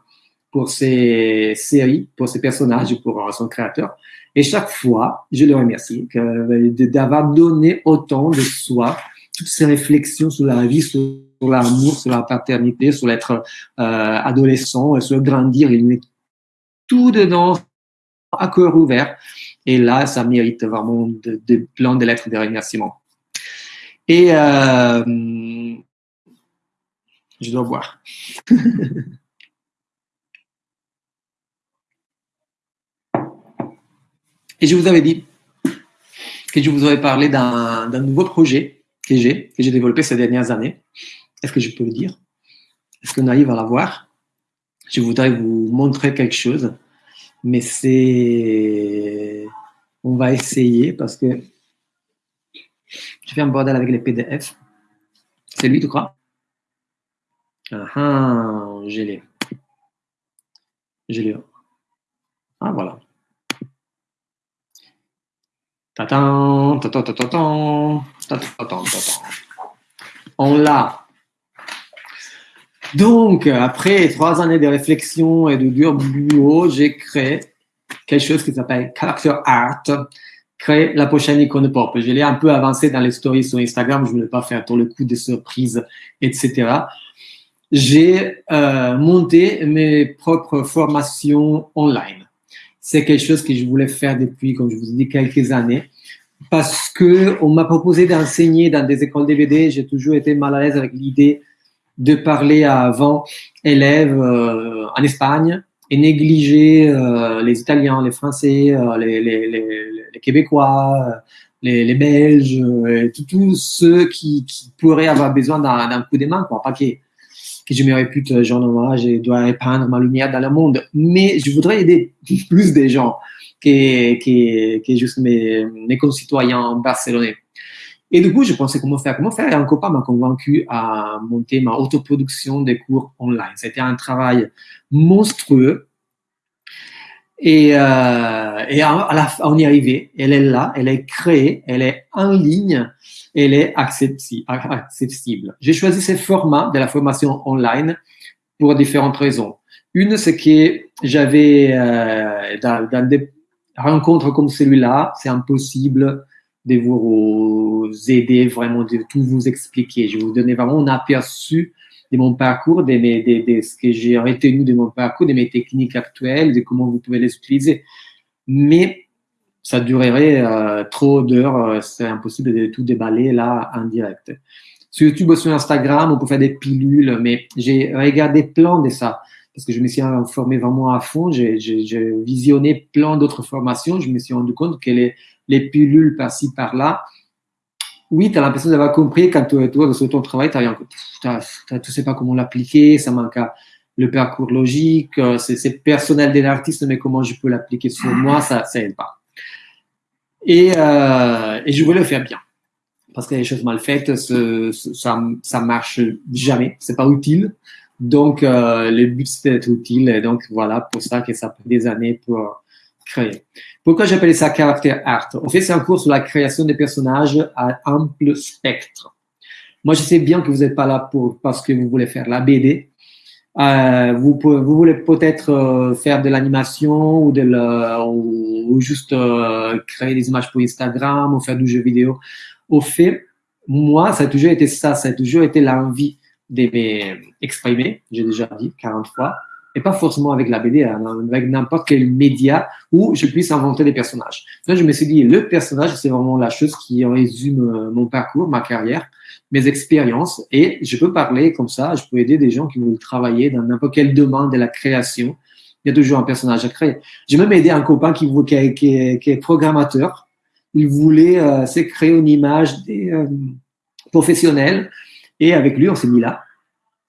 pour ces séries, pour ces personnages, pour son créateur. Et chaque fois, je le remercie d'avoir donné autant de soi, toutes ces réflexions sur la vie, sur l'amour, sur la paternité, sur l'être euh, adolescent, sur grandir. Il met tout dedans à cœur ouvert. Et là, ça mérite vraiment de, de plein de lettres de remerciement. Et euh, je dois voir. Et je vous avais dit que je vous aurais parlé d'un nouveau projet que j'ai, que j'ai développé ces dernières années. Est-ce que je peux le dire? Est-ce qu'on arrive à la voir Je voudrais vous montrer quelque chose, mais c'est... On va essayer parce que je fais un bordel avec les PDF. C'est lui, tu crois? Ah, ah, je l'ai. Je l'ai. Ah, voilà. On l'a. Donc, après trois années de réflexion et de dur boulot, j'ai créé quelque chose qui s'appelle Character Art, créer la prochaine icône pop. Je l'ai un peu avancé dans les stories sur Instagram, je ne voulais pas faire tout le coup de surprise, etc j'ai euh, monté mes propres formations online. C'est quelque chose que je voulais faire depuis, comme je vous ai dit, quelques années. Parce que on m'a proposé d'enseigner dans des écoles DVD. J'ai toujours été mal à l'aise avec l'idée de parler à 20 élèves euh, en Espagne et négliger euh, les Italiens, les Français, les, Québécois, les, Belges, tous ceux qui, pourraient avoir besoin d'un coup de main, quoi. Pas qui que je me répute genre noir, je dois répandre ma lumière dans le monde. Mais je voudrais aider plus des gens que, que, que juste mes, mes concitoyens barcelonais. Et du coup, je pensais comment faire, comment faire. Et un copain m'a convaincu à monter ma autoproduction des cours online. C'était un travail monstrueux. Et, euh, à, la, on y est arrivé. Elle est là, elle est créée, elle est en ligne elle est accessible. J'ai choisi ce format de la formation online pour différentes raisons. Une, c'est que j'avais, euh, dans, dans, des rencontres comme celui-là, c'est impossible de vous aider vraiment, de tout vous expliquer. Je vais vous donner vraiment un aperçu de mon parcours, de, mes, de, de ce que j'ai retenu de mon parcours, de mes techniques actuelles, de comment vous pouvez les utiliser. Mais ça durerait euh, trop d'heures, euh, c'est impossible de tout déballer là en direct. Sur YouTube ou sur Instagram, on peut faire des pilules, mais j'ai regardé plein de ça parce que je me suis informé vraiment à fond. J'ai visionné plein d'autres formations. Je me suis rendu compte que les, les pilules par-ci, par-là, oui, tu as l'impression d'avoir compris quand tu es sur ton travail, tu ne sais pas comment l'appliquer, ça manque le parcours logique, euh, c'est personnel de l'artiste, mais comment je peux l'appliquer sur moi, ça n'aide pas. Et, euh, et je voulais le faire bien. Parce que les choses mal faites, ça, ça marche jamais. C'est pas utile. Donc, euh, le but, c'était d'être utile. Et donc, voilà, pour ça que ça prend des années pour Pourquoi j'appelle ça caractère art? En fait, c'est un cours sur la création des personnages à ample spectre. Moi, je sais bien que vous n'êtes pas là pour, parce que vous voulez faire la BD. Euh, vous, voulez peut-être euh, faire de l'animation ou juste euh, créer des images pour Instagram ou faire du jeu vidéo. Au fait, moi, ça a toujours été ça, ça a toujours été l'envie de m'exprimer, j'ai déjà dit 40 fois, et pas forcément avec la BD, hein, avec n'importe quel média où je puisse inventer des personnages. Donc, je me suis dit, le personnage, c'est vraiment la chose qui résume mon parcours, ma carrière mes expériences et je peux parler comme ça, je peux aider des gens qui veulent travailler dans n'importe quel domaine de la création. Il y a toujours un personnage à créer. J'ai même aidé un copain qui, est, programmateur. Il voulait euh, créer une image euh, professionnelle et avec lui, on s'est mis là.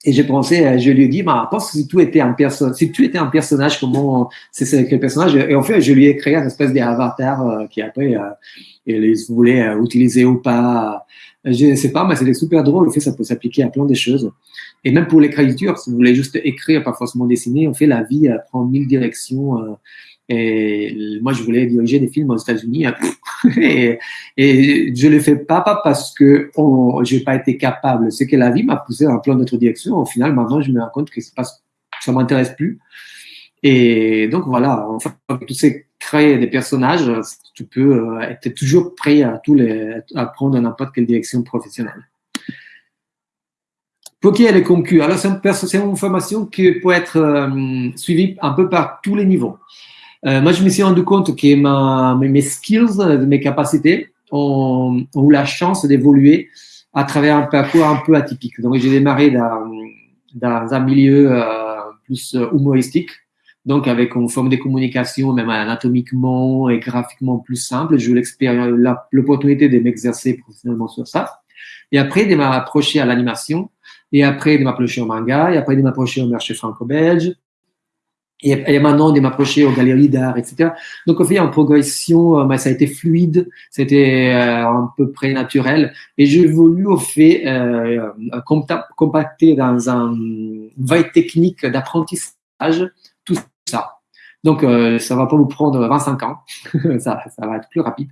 Et j'ai pensé, euh, je lui ai dit, bah, pense si tu étais un personnage, si tu étais un personnage, comment, c'est quel personnage? Et en fait, je lui ai créé une espèce d'avatar euh, qui après, euh, il voulait euh, utiliser ou pas je ne sais pas, mais c'était super drôle. En fait, ça peut s'appliquer à plein de choses. Et même pour l'écriture, si vous voulez juste écrire, pas forcément dessiner, on fait la vie euh, prend mille directions. Et moi, je voulais diriger des films aux États-Unis. Hein. et, je le fais pas, parce que je n'ai pas été capable. C'est que la vie m'a poussé dans plein d'autres directions. Au final, maintenant, je me rends compte que ça m'intéresse plus. Et donc voilà, enfin, tous ces créer des personnages, tu peux euh, être toujours prêt à prendre n'importe quelle direction professionnelle. Pour qui est le concu Alors, c'est une, formation qui peut être euh, suivie un peu par tous les niveaux. Euh, moi, je me suis rendu compte que ma, mes skills, mes capacités ont, ont eu la chance d'évoluer à travers un parcours un peu atypique. Donc, j'ai démarré dans, dans un milieu plus humoristique donc avec une forme de communication, même anatomiquement et graphiquement plus simple. J'ai eu l'opportunité de m'exercer professionnellement sur ça. Et après, de m'approcher à l'animation, et après de m'approcher au manga, et après de m'approcher au marché franco-belge, et, maintenant de m'approcher aux galeries d'art, etc. Donc, au fait, en progression, euh, ça a été fluide, c'était euh, un peu près naturel, et j'ai voulu au fait euh, compacter dans un, veille technique d'apprentissage tout ça. Donc, euh, ça va pas vous prendre 25 ans, ça, ça va être plus rapide.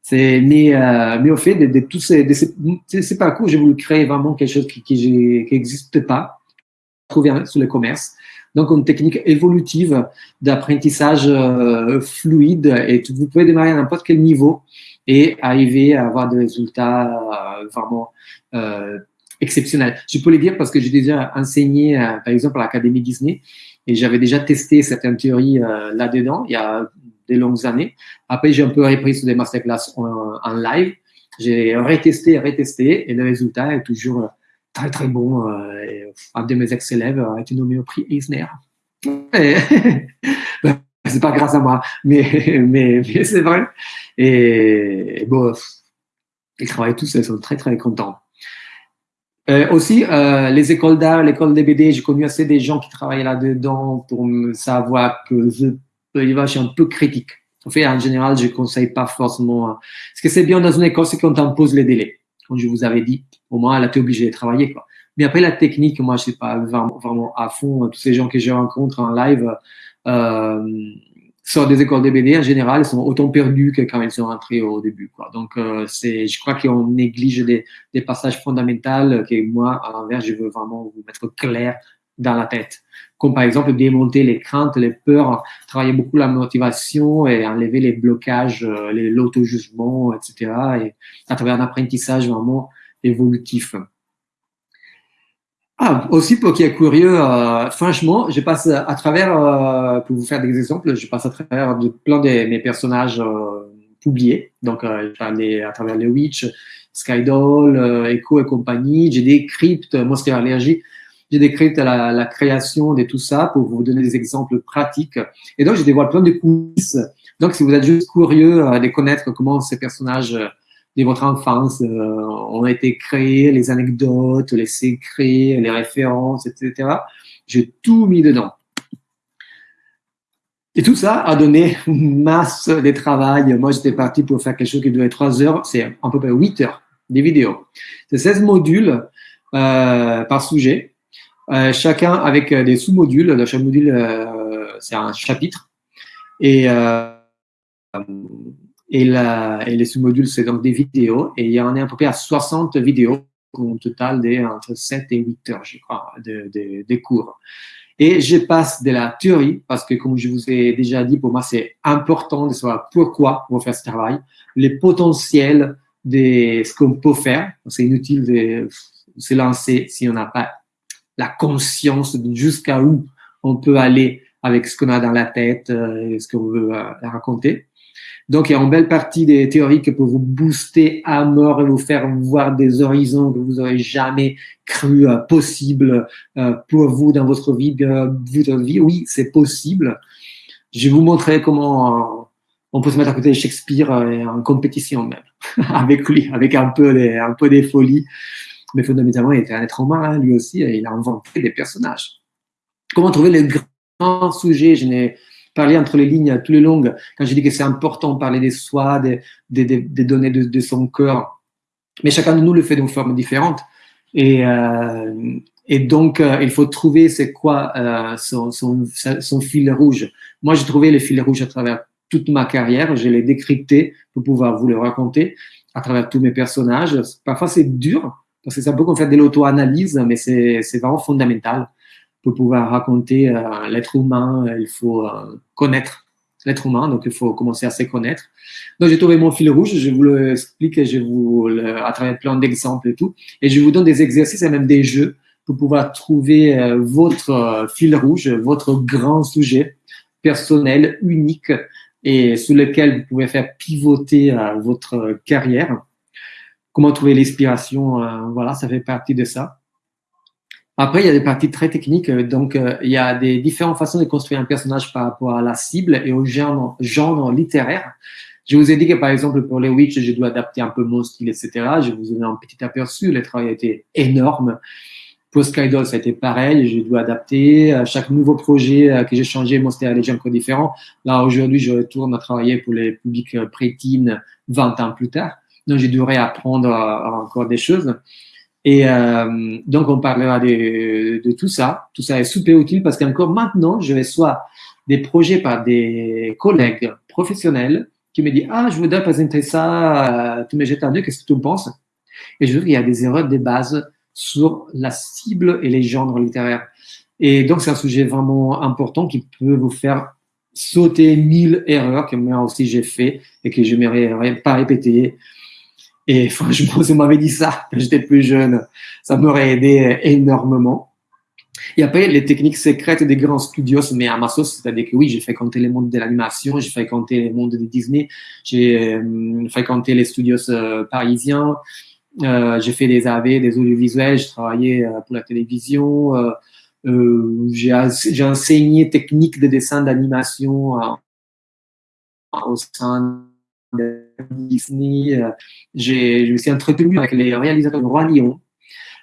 C'est, mais, euh, mais au fait, de, de tous ces, de ces, parcours, j'ai voulu créer vraiment quelque chose qui, qui, qui n'existe pas, trouver sur le commerce. Donc, une technique évolutive d'apprentissage euh, fluide et vous pouvez démarrer à n'importe quel niveau et arriver à avoir des résultats euh, vraiment euh, exceptionnels. Je peux le dire parce que j'ai déjà enseigné, par exemple, à l'Académie Disney et j'avais déjà testé certaines théories là-dedans il y a des longues années. Après, j'ai un peu repris sur des masterclass en, en live. J'ai retesté, retesté, et le résultat est toujours très, très bon. Euh, et un de mes ex-élèves a été nommé au prix Eisner. c'est pas grâce à moi, mais, mais, mais c'est vrai. Et, bon, ils travaillent tous, ils sont très, très contents. Euh, aussi, euh, les écoles d'art, l'école des BD, j'ai connu assez des gens qui travaillaient là-dedans pour savoir que je, je suis un peu critique. En fait, en général, je conseille pas forcément. Hein. Ce que c'est bien dans une école, c'est qu'on t'impose les délais. Comme je vous avais dit, au moins, là, tu es obligé de travailler. Quoi. Mais après, la technique, moi, je sais pas vraiment, vraiment à fond. Tous ces gens que je rencontre en live, euh, sortent des écoles de BD, en général, ils sont autant perdus que quand ils sont rentrés au début. Quoi. Donc, euh, c'est, je crois qu'on néglige des, des, passages fondamentaux que moi, à l'inverse, je veux vraiment vous mettre clair dans la tête. Comme par exemple démonter les craintes, les peurs, travailler beaucoup la motivation et enlever les blocages, euh, l'auto-jugement, etc. Et à travers un apprentissage vraiment évolutif. Ah, aussi pour qui est curieux, euh, franchement, je passe à travers, euh, pour vous faire des exemples, je passe à travers de plein de mes personnages publiés. Donc, à travers les Witch, Skydoll, Echo et compagnie. J'ai décrypte Monster Allergy. J'ai décrypte la, création de tout ça pour vous donner des exemples pratiques. Et donc, je dévoile plein de coulisses. Donc, si vous êtes juste curieux de connaître comment ces personnages de votre enfance euh, ont été créés, les anecdotes, les secrets, les références, etc. J'ai tout mis dedans. Et tout ça a donné une masse de travail. Moi, j'étais parti pour faire quelque chose qui devait être 3 heures. C'est à peu près 8 heures des vidéos. C'est 16 modules euh, par sujet, euh, chacun avec des sous-modules. Chaque module, euh, c'est un chapitre. Et euh, et, la, et les sous-modules, c'est donc des vidéos. Et il y en a à peu près à 60 vidéos au total de entre 7 et 8 heures, je crois, de, de cours. Et je passe de la théorie, parce que comme je vous ai déjà dit, pour moi, c'est important de savoir pourquoi on va faire ce travail, les potentiels de ce qu'on peut faire. C'est inutile de se lancer si on n'a pas la conscience jusqu'à où on peut aller avec ce qu'on a dans la tête euh, et ce qu'on veut euh, raconter. Donc, il y a une belle partie des théories qui peut vous booster à mort et vous faire voir des horizons que vous n'aurez jamais cru euh, possible euh, pour vous dans votre vie, euh, votre vie. Oui, c'est possible. Je vais vous montrer comment on peut se mettre à côté de Shakespeare en compétition même, avec lui, avec un peu des, un peu des folies. Mais fondamentalement, il était un être humain, hein, lui aussi, et il a inventé des personnages. Comment trouver les grands sujets? Je n'ai parler entre les lignes, tous les longues, quand je dis que c'est important de parler des soi, des, données de, de, son cœur. Mais chacun de nous le fait d'une forme différente. Et, euh, et donc, euh, il faut trouver c'est quoi euh, son, fil rouge. Moi, j'ai trouvé le fil rouge à travers toute ma carrière. Je l'ai décrypté pour pouvoir vous le raconter à travers tous mes personnages. Parfois, c'est dur que c'est un peu comme faire de l'auto-analyse, mais c'est vraiment fondamental pour pouvoir raconter euh, l'être humain, il faut euh, connaître l'être humain, donc il faut commencer à se connaître. Donc j'ai trouvé mon fil rouge, je vous l'explique, je vous le, à travers plein d'exemples et tout, et je vous donne des exercices et même des jeux pour pouvoir trouver euh, votre fil rouge, votre grand sujet personnel, unique, et sur lequel vous pouvez faire pivoter votre carrière. Comment trouver l'inspiration, voilà, ça fait partie de ça. Après, il y a des parties très techniques. Euh, donc, euh, il y a des différentes façons de construire un personnage par rapport à la cible et au genre, genre littéraire. Je vous ai dit que, par exemple, pour les Witch, je dois adapter un peu mon style, etc. Je vous ai un petit aperçu. Le travail a été énorme. Pour Skydoll, ça a été pareil. Je dois adapter. À chaque nouveau projet euh, que j'ai changé, mon style est encore différent. Là, aujourd'hui, je retourne à travailler pour les publics prétines 20 ans plus tard. Donc, je devrais apprendre encore des choses. Et euh, donc, on parlera de, de, tout ça. Tout ça est super utile parce qu'encore maintenant, je reçois des projets par des collègues professionnels qui me disent Ah, je voudrais présenter ça, euh, tu me jettes un qu'est-ce que tu en penses? Et je trouve qu'il y a des erreurs de base sur la cible et les genres littéraires. Et donc, c'est un sujet vraiment important qui peut vous faire sauter mille erreurs que moi aussi j'ai fait et que je ne pas répéter et franchement, si on m'avait dit ça quand j'étais plus jeune, ça m'aurait aidé énormément. Et après, les techniques secrètes des grands studios, mais à ma sauce, c'est-à-dire que oui, j'ai fréquenté les mondes de l'animation, j'ai fréquenté les mondes de Disney, j'ai euh, fréquenté les studios euh, parisiens, euh, j'ai fait des AV, des audiovisuels, j'ai travaillé euh, pour la télévision, euh, j'ai enseigné techniques de dessin d'animation au sein Disney. Euh, j'ai, je me suis entretenu avec les réalisateurs de Roi Lion.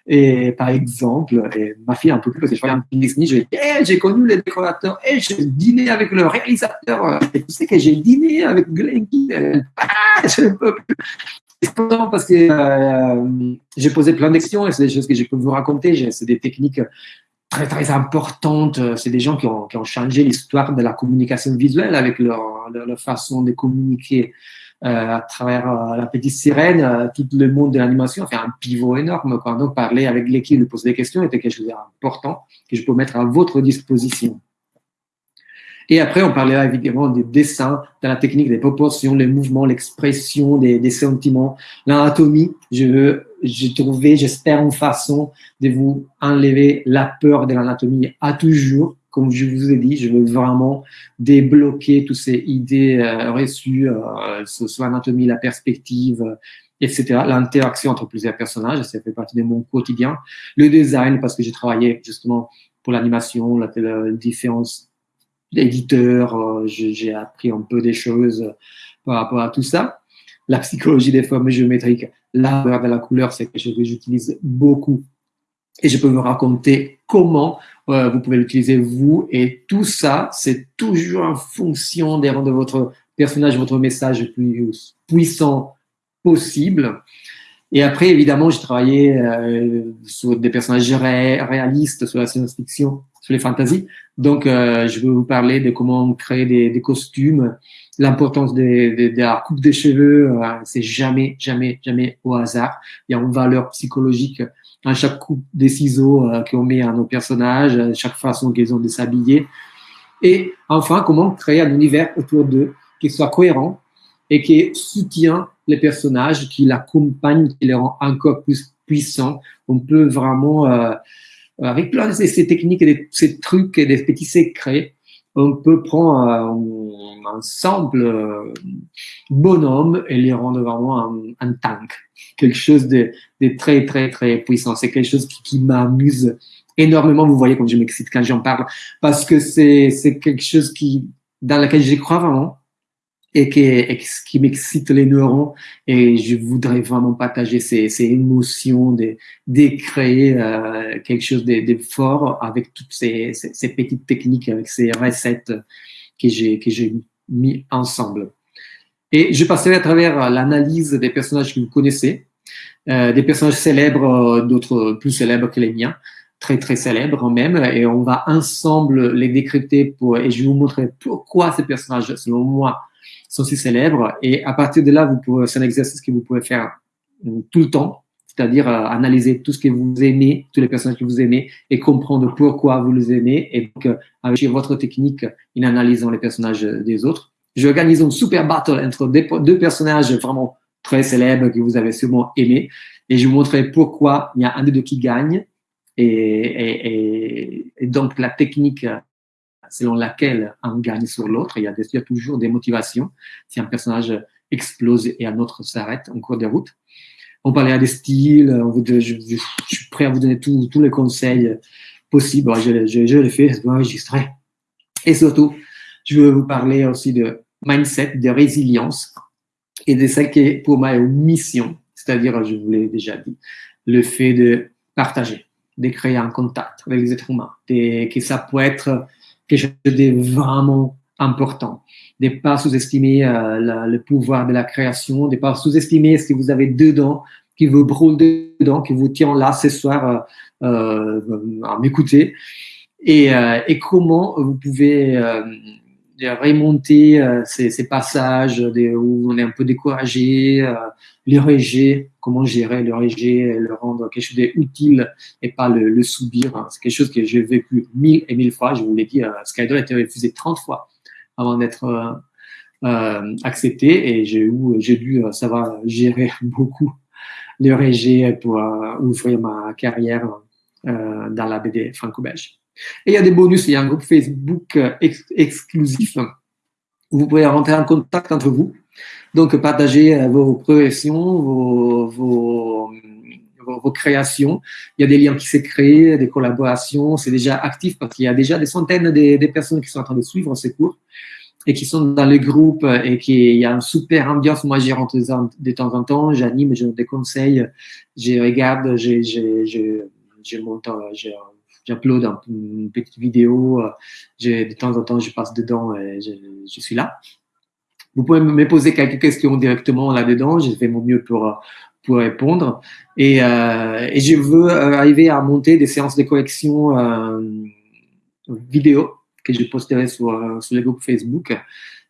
Et par exemple, et ma fille un peu plus parce que je voyais un Disney, j'ai hey, j'ai connu les décorateurs, et j'ai dîné avec le réalisateur, et tu sais que j'ai dîné avec Glenn ah, je peux plus. C'est parce que euh, j'ai posé plein de et c'est des choses que je peux vous raconter. C'est des techniques très très importantes. C'est des gens qui ont, qui ont changé l'histoire de la communication visuelle avec leur, leur, façon de communiquer euh, à travers euh, la petite sirène, euh, tout le monde de l'animation a fait un pivot énorme. Quoi. Donc, parler avec l'équipe, de poser des questions était quelque chose d'important que je peux mettre à votre disposition. Et après, on parlait évidemment des dessins, de la technique, des proportions, les mouvements, l'expression des, des, sentiments, l'anatomie. Je j'ai trouvé, j'espère, une façon de vous enlever la peur de l'anatomie à toujours comme je vous ai dit, je veux vraiment débloquer toutes ces idées euh, reçues euh, sur, l'anatomie, la perspective, euh, etc. L'interaction entre plusieurs personnages, ça fait partie de mon quotidien. Le design, parce que j'ai travaillé justement pour l'animation, la, la différence d'éditeurs, euh, j'ai appris un peu des choses par rapport à tout ça. La psychologie des formes géométriques, de la couleur, c'est quelque chose que j'utilise beaucoup et je peux vous raconter comment euh, vous pouvez l'utiliser vous. Et tout ça, c'est toujours en fonction de votre personnage, votre message le plus puissant possible. Et après, évidemment, j'ai travaillé euh, sur des personnages réalistes, sur la science-fiction, sur les fantasies. Donc, euh, je vais vous parler de comment créer des, des costumes, l'importance de, la coupe des cheveux. Euh, c'est jamais, jamais, jamais au hasard. Il y a une valeur psychologique à chaque coupe des ciseaux euh, qu'on met à nos personnages, à chaque façon qu'ils ont de s'habiller. Et enfin, comment créer un univers autour d'eux qui soit cohérent et qui soutient les personnages, qui l'accompagne, qui les rend encore plus puissants. On peut vraiment, euh, avec plein de ces, techniques et ces trucs et des petits secrets, on peut prendre euh, un simple euh, bonhomme et les rendre vraiment un, un tank, quelque chose de, de, très très très puissant. C'est quelque chose qui, qui m'amuse énormément. Vous voyez quand je m'excite quand j'en parle, parce que c'est quelque chose qui dans lequel j'y crois vraiment et qui, qui m'excite les neurones et je voudrais vraiment partager ces, ces émotions, de, de créer euh, quelque chose de, de, fort avec toutes ces, ces, ces, petites techniques, avec ces recettes que j'ai que j'ai mis ensemble. Et je passerai à travers l'analyse des personnages que vous connaissez, euh, des personnages célèbres, d'autres plus célèbres que les miens, très très célèbres même, et on va ensemble les décrypter pour, et je vais vous montrer pourquoi ces personnages, selon moi, sont si célèbres. Et à partir de là, vous pouvez, c'est un exercice que vous pouvez faire tout le temps, c'est-à-dire euh, analyser tout ce que vous aimez, tous les personnages que vous aimez, et comprendre pourquoi vous les aimez, et donc euh, avec votre technique, en analysant les personnages des autres. Je organise une super battle entre deux personnages vraiment très célèbres que vous avez sûrement aimés, et je vous montrerai pourquoi il y a un des deux qui gagne, et, et, et donc la technique selon laquelle on gagne sur l'autre. Il, y a toujours des motivations. Si un personnage explose et un autre s'arrête en cours de route. On parlait des styles. je, suis prêt à vous donner tous les conseils possibles. Je, je, je le fais, je enregistrer. Et surtout, je veux vous parler aussi de mindset, de résilience et de ce qui, pour moi, est une mission. C'est-à-dire, je vous l'ai déjà dit, le fait de partager, de créer un contact avec les êtres humains, et que ça peut être quelque chose de vraiment important. De ne pas sous-estimer euh, le pouvoir de la création, de ne pas sous-estimer ce que vous avez dedans, qui vous brûle dedans, qui vous tient là ce soir euh, euh à m'écouter. Et, euh, et, comment vous pouvez remonter euh, ces, ces, passages de, où on est un peu découragé, euh, le rejet, comment gérer le rejet, le rendre quelque chose d'utile et pas le, le subir. Hein. C'est quelque chose que j'ai vécu mille et mille fois. Je vous l'ai dit, euh, Skydor a été refusé 30 fois avant d'être euh, euh, accepté et j'ai dû savoir gérer beaucoup le rejet pour ouvrir ma carrière dans la BD franco-belge. Et il y a des bonus, il y a un groupe Facebook euh, ex exclusif où vous pouvez rentrer en contact entre vous. Donc, partager euh, vos progressions, vos, vos, vos, créations. Il y a des liens qui s'est créés, des collaborations. C'est déjà actif parce qu'il y a déjà des centaines de, personnes qui sont en train de suivre ces cours et qui sont dans le groupe et qui il y a une super ambiance. Moi, j'y rentre de temps en temps, j'anime, je déconseille, je regarde, je, je, je, je monte, j'upload une petite vidéo, euh, de temps en temps, je passe dedans et je, suis là. Vous pouvez me poser quelques questions directement là-dedans, je fais mon mieux pour, pour répondre. Et, euh, je veux euh, arriver à monter des séances de correction vidéo que je posterai sur, sur le groupe Facebook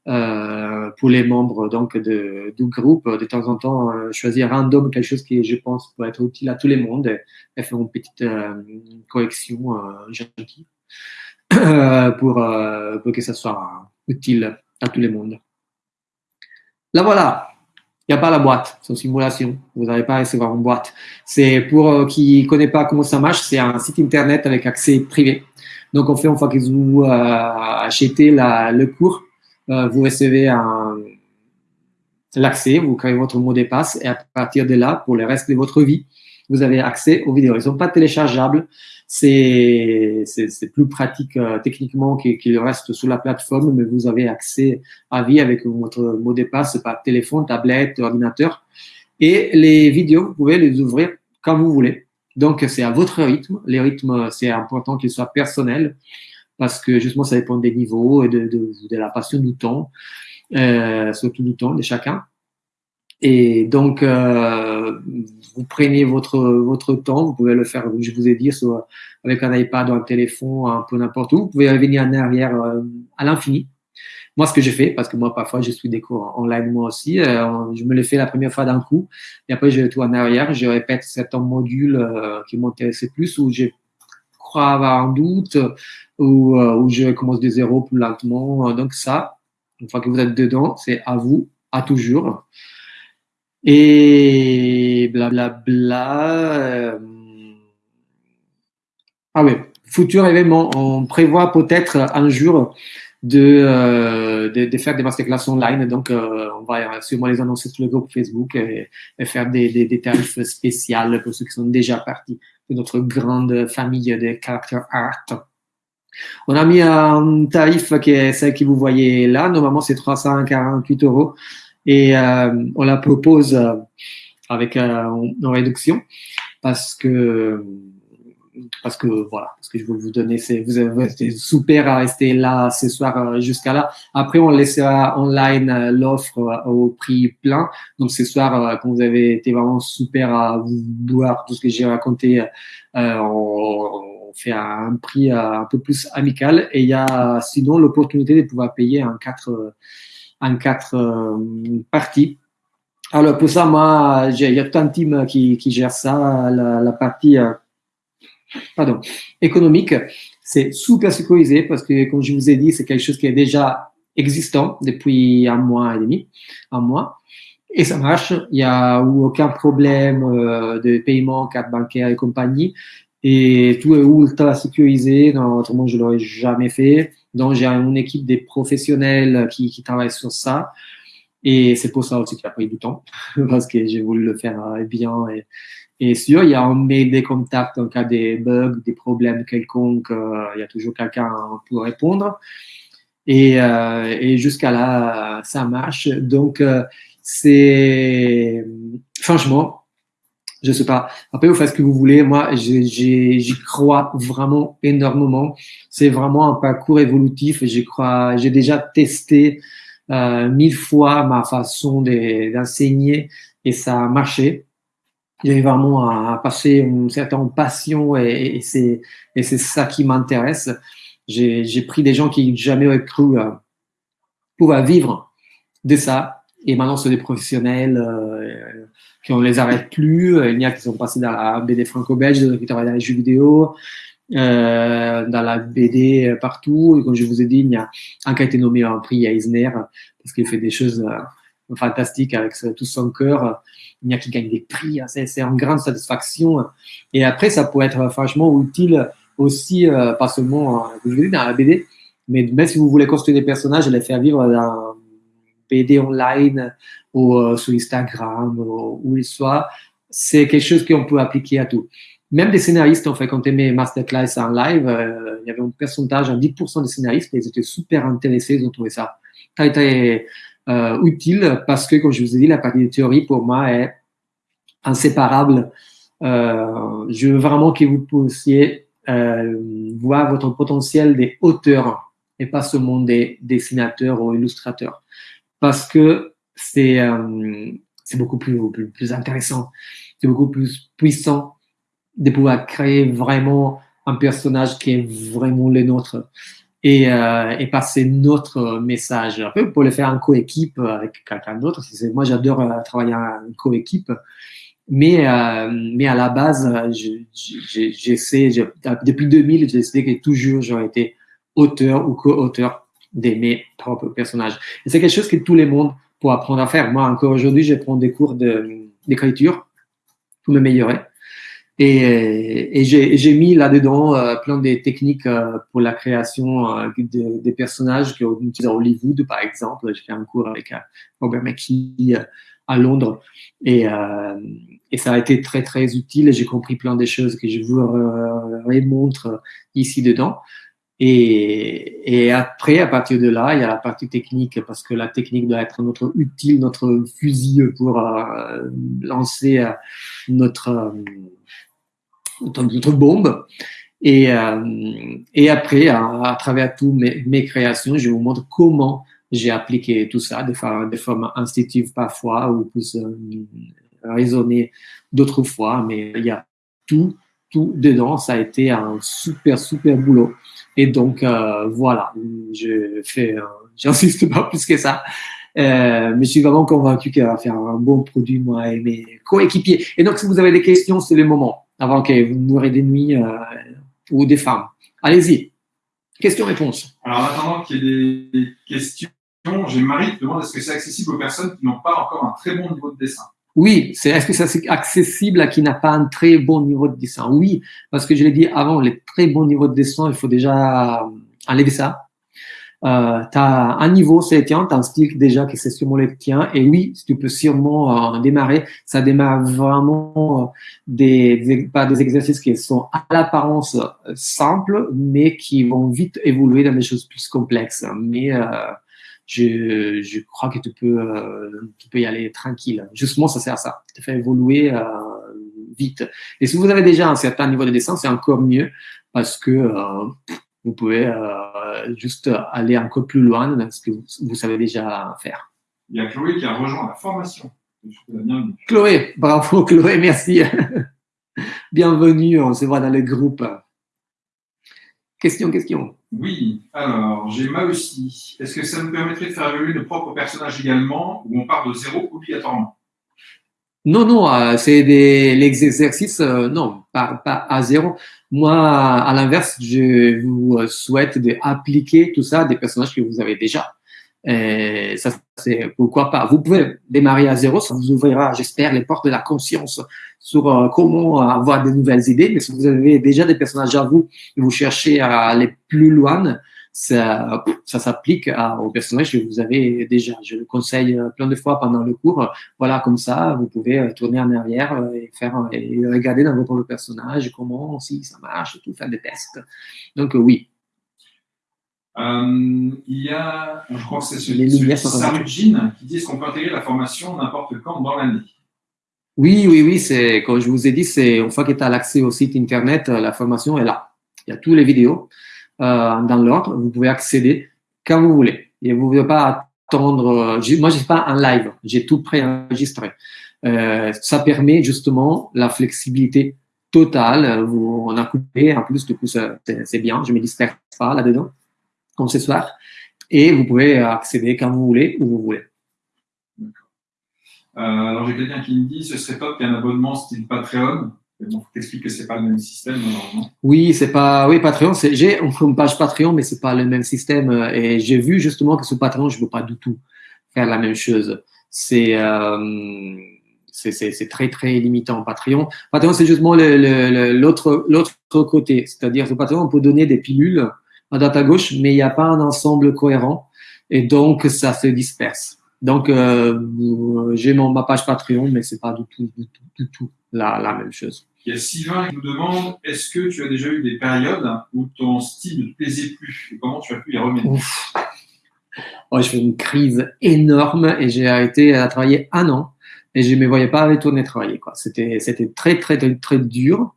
pour les membres donc de, du groupe, de temps en temps, euh, choisir random quelque chose qui, je pense, peut être utile à tout le monde et, faire une petite euh, correction euh, gentille pour, euh, pour que ça soit utile à tout le monde. Là voilà, il n'y a pas la boîte, c'est une simulation. Vous n'allez pas recevoir une boîte. C'est pour euh, qui ne connaît pas comment ça marche, c'est un site internet avec accès privé. Donc, on fait une fois que vous euh, achetez la, le cours, euh, vous recevez l'accès, vous créez votre mot de passe et à partir de là, pour le reste de votre vie, vous avez accès aux vidéos. Ils ne sont pas téléchargeables, c'est plus pratique euh, techniquement qu'ils restent sur la plateforme, mais vous avez accès à vie avec votre mot de passe par téléphone, tablette, ordinateur. Et les vidéos, vous pouvez les ouvrir quand vous voulez. Donc, c'est à votre rythme. Les rythmes, c'est important qu'ils soient personnels parce que justement, ça dépend des niveaux et de, la passion du temps, euh, surtout du temps de chacun. Et donc, euh, vous prenez votre, votre temps, vous pouvez le faire, je vous ai dit, avec un iPad ou un téléphone, un peu n'importe où. Vous pouvez revenir en arrière euh, à l'infini. Moi, ce que j'ai fait, parce que moi, parfois, je suis des cours online moi aussi, je me le fais la première fois d'un coup, et après, je tout en arrière, je répète certains modules qui m'intéressaient plus, où je crois avoir un doute, euh, où je commence de zéro plus lentement. Donc ça, une fois que vous êtes dedans, c'est à vous, à toujours. Et blablabla. Bla, bla, ah oui, futur événement. On prévoit peut-être un jour de, euh, de, de, faire des masterclass online. Donc, euh, on va sûrement les annoncer sur le groupe Facebook et, et faire des, des, des, tarifs spéciaux pour ceux qui sont déjà partis de notre grande famille de character art. On a mis un tarif qui est celle que vous voyez là. Normalement, c'est 348 euros et euh, on la propose avec euh, une réduction parce que parce que voilà, parce que je veux vous donner, c'est, vous avez été super à rester là ce soir euh, jusqu'à là. Après, on laissera online euh, l'offre euh, au prix plein. Donc ce soir, quand vous avez été vraiment super à voir tout ce que j'ai raconté, on, fait un prix un peu plus amical. Et il y a sinon l'opportunité de pouvoir payer en quatre, en quatre parties. Alors pour ça, moi, il y a tout un team qui, gère ça, la, partie pardon, économique, c'est super sécurisé parce que, comme je vous ai dit, c'est quelque chose qui est déjà existant depuis un mois et demi, un mois. Et ça marche, il n'y a aucun problème euh, de paiement, carte bancaire et compagnie. Et tout est ultra sécurisé, non, autrement je l'aurais jamais fait. Donc j'ai une équipe des professionnels qui, qui travaillent sur ça. Et c'est pour ça aussi qu'il a pris du temps, parce que j'ai voulu le faire bien et, et sûr, il y a un mail des contacts en cas des bugs, des problèmes quelconques, euh, il y a toujours quelqu'un pour répondre. Et, euh, et jusqu'à là, ça marche. Donc, euh, c'est franchement, je sais pas. Après, vous faites ce que vous voulez. Moi, j'y crois vraiment énormément. C'est vraiment un parcours évolutif. J'y crois. J'ai déjà testé euh, mille fois ma façon d'enseigner et ça a marché j'ai vraiment à, passer une certaine passion et, et c'est et c'est ça qui m'intéresse. J'ai pris des gens qui jamais auraient cru euh, pouvoir vivre de ça et maintenant c'est des professionnels euh, qui on les arrête plus. Il y a qui sont passés dans la BD franco-belge, qui travaillent dans les jeux vidéo, euh, dans la BD partout. Et comme je vous ai dit, il y a un qui a été nommé un prix à Eisner parce qu'il fait des choses euh, fantastiques avec tout son cœur il y a qui gagnent des prix, hein, c'est une grande satisfaction. Et après, ça peut être franchement utile aussi, euh, pas seulement euh, je dans la BD, mais même si vous voulez construire des personnages et les faire vivre dans BD online ou euh, sur Instagram ou où il soit, c'est quelque chose qu'on peut appliquer à tout. Même des scénaristes, en fait, tu mes masterclass en live, il y avait un pourcentage, un 10% des scénaristes, ils étaient super intéressés, ils ont trouvé ça très, très euh, utile parce que, comme je vous ai dit, la partie de théorie pour moi est inséparable. Euh, je veux vraiment que vous puissiez euh, voir votre potentiel des auteurs et pas seulement des dessinateurs ou illustrateurs. Parce que c'est euh, beaucoup plus, plus, plus intéressant, c'est beaucoup plus puissant de pouvoir créer vraiment un personnage qui est vraiment le nôtre et, euh, et passer notre message. Un peu pour le faire en coéquipe avec quelqu'un d'autre. Moi, j'adore euh, travailler en coéquipe. Mais, euh, mais à la base, j'essaie, depuis 2000, j'ai décidé que toujours j'aurais été auteur ou co-auteur de mes propres personnages. Et c'est quelque chose que tout le monde peut apprendre à faire. Moi, encore aujourd'hui, je prends des cours d'écriture pour m'améliorer. Et, et j'ai mis là-dedans euh, plein de techniques euh, pour la création euh, de, des personnages qu'on utilise à Hollywood, par exemple. J'ai fait un cours avec Robert McKee à Londres et, et ça a été très, très utile. J'ai compris plein de choses que je vous remontre ici dedans. Et, après, à partir de là, il y a la partie technique, parce que la technique doit être notre utile, notre fusil pour euh, lancer notre, notre bombe. Et, euh, après, à, travers toutes mes, créations, je vous montre comment j'ai appliqué tout ça de, de forme instinctive parfois ou plus euh, raisonnées d'autres fois, mais il y a tout, tout dedans. Ça a été un super, super boulot. Et donc, euh, voilà, je fais, euh, j'insiste pas plus que ça. Euh, mais je suis vraiment convaincu qu'elle va faire un bon produit, moi et mes coéquipiers. Et donc, si vous avez des questions, c'est le moment, avant que vous mourrez des nuits ou des femmes. Allez-y. Questions-réponses. Alors, en attendant qu'il y ait des questions, j'ai Marie qui demande est-ce que c'est accessible aux personnes qui n'ont pas encore un très bon niveau de dessin? Oui, c'est est-ce que ça c'est accessible à qui n'a pas un très bon niveau de dessin? Oui, parce que je l'ai dit avant, les très bons niveaux de dessin, il faut déjà enlever ça. Euh, tu as un niveau, c'est le tien, un style déjà qui c'est sûrement le tien. Et oui, tu peux sûrement euh, démarrer. Ça démarre vraiment euh, des, pas des exercices qui sont à l'apparence euh, simples, mais qui vont vite évoluer dans des choses plus complexes. Mais euh, je, je crois que tu peux, euh, tu peux y aller tranquille. Justement, ça sert à ça. Te fait évoluer euh, vite. Et si vous avez déjà un certain niveau de dessin, c'est encore mieux parce que euh, vous pouvez juste aller encore plus loin dans ce que vous, vous, savez déjà faire. Il y a Chloé qui a rejoint la formation. Chloé, bravo Chloé, merci. Bienvenue, on se voit dans le groupe. Question, question. Oui, alors j'ai mal aussi. Est-ce que ça nous permettrait de faire évoluer nos propres personnages également ou on part de zéro obligatoirement? Non, non, euh, c'est des les exercices, euh, non, pas, pas à zéro. Moi, à l'inverse, je vous souhaite d'appliquer tout ça à des personnages que vous avez déjà. Et ça, c'est pourquoi pas. Vous pouvez démarrer à zéro, ça vous ouvrira, j'espère, les portes de la conscience sur euh, comment avoir de nouvelles idées. Mais si vous avez déjà des personnages à vous vous cherchez à aller plus loin, ça, ça s'applique aux personnages que vous avez déjà. Je le conseille euh, plein de fois pendant le cours. Voilà, comme ça, vous pouvez euh, tourner en arrière et faire et regarder dans votre personnage comment si ça marche, tout faire des tests. Donc oui, euh, il y a, je crois que c'est celui, celui Sarujin qui dit qu'on peut intégrer la formation n'importe quand dans l'année. Oui, oui, oui, c'est, comme je vous ai dit, c'est une fois que tu as l'accès au site internet, euh, la formation est là. Il y a toutes les vidéos euh, dans l'ordre. Vous pouvez accéder quand vous voulez. Et vous ne devez pas attendre. Moi, j'ai pas un live. J'ai tout préenregistré. Euh, ça permet justement la flexibilité totale. Vous, on a coupé. En plus, du coup, c'est bien. Je me disperse pas là-dedans comme ce soir. Et vous pouvez accéder quand vous voulez, où vous voulez. Euh, alors j'ai quelqu'un qui me dit ce serait top qu'il y ait un abonnement style Patreon. Bon, t'expliques que c'est pas le même système normalement. Oui, c'est pas. Oui, Patreon, c'est. J'ai une page Patreon, mais c'est pas le même système. Et j'ai vu justement que sur Patreon, je veux pas du tout faire la même chose. C'est euh, c'est très très limitant. Patreon, Patreon, c'est justement l'autre l'autre côté. C'est-à-dire sur Patreon, on peut donner des pilules à droite à gauche, mais il n'y a pas un ensemble cohérent et donc ça se disperse. Donc euh, j'ai mon ma page Patreon, mais c'est pas du tout, du tout, du tout la, la même chose. Il y a Sylvain qui nous demande est-ce que tu as déjà eu des périodes où ton style ne te plaisait plus et comment tu as pu y remettre? Oh, Je fais une crise énorme et j'ai arrêté à travailler un an et je ne me voyais pas retourner travailler. C'était très, très, très, très dur.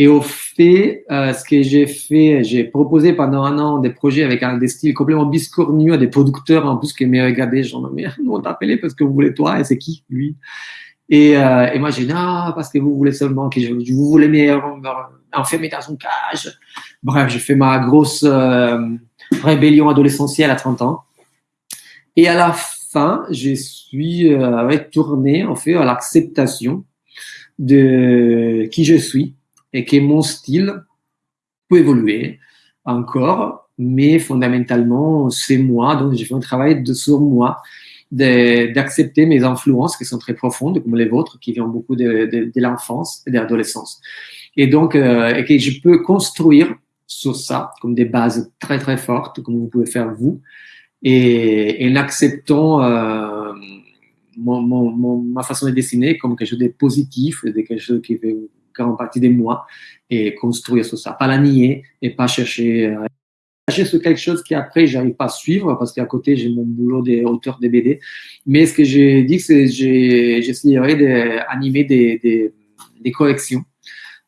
Et au fait, euh, ce que j'ai fait, j'ai proposé pendant un an des projets avec un des styles complètement biscornus à des producteurs en plus qui m'ont regardé, genre, mais nous on t'a appelé parce que vous voulez toi et c'est qui lui? Et, euh, et moi j'ai dit non parce que vous voulez seulement que je, vous voulez m'enfermer dans une cage. Bref, j'ai fait ma grosse euh, rébellion adolescentielle à 30 ans. Et à la fin, je suis euh, retourné en fait à l'acceptation de qui je suis et que mon style peut évoluer encore, mais fondamentalement, c'est moi, donc j'ai fait un travail de, sur moi, d'accepter mes influences qui sont très profondes, comme les vôtres, qui viennent beaucoup de, l'enfance et de l'adolescence. Et donc, euh, et que je peux construire sur ça, comme des bases très très fortes, comme vous pouvez faire vous, et, en acceptant euh, ma façon de dessiner comme quelque chose de positif, de quelque chose qui veut grande partie de moi et construire sur ça. Pas la nier et pas chercher, euh, chercher sur quelque chose qui après j'arrive pas à suivre parce qu'à côté j'ai mon boulot d'auteur de BD. Mais ce que j'ai dit, c'est que j'essayerai d'animer des, des, collections.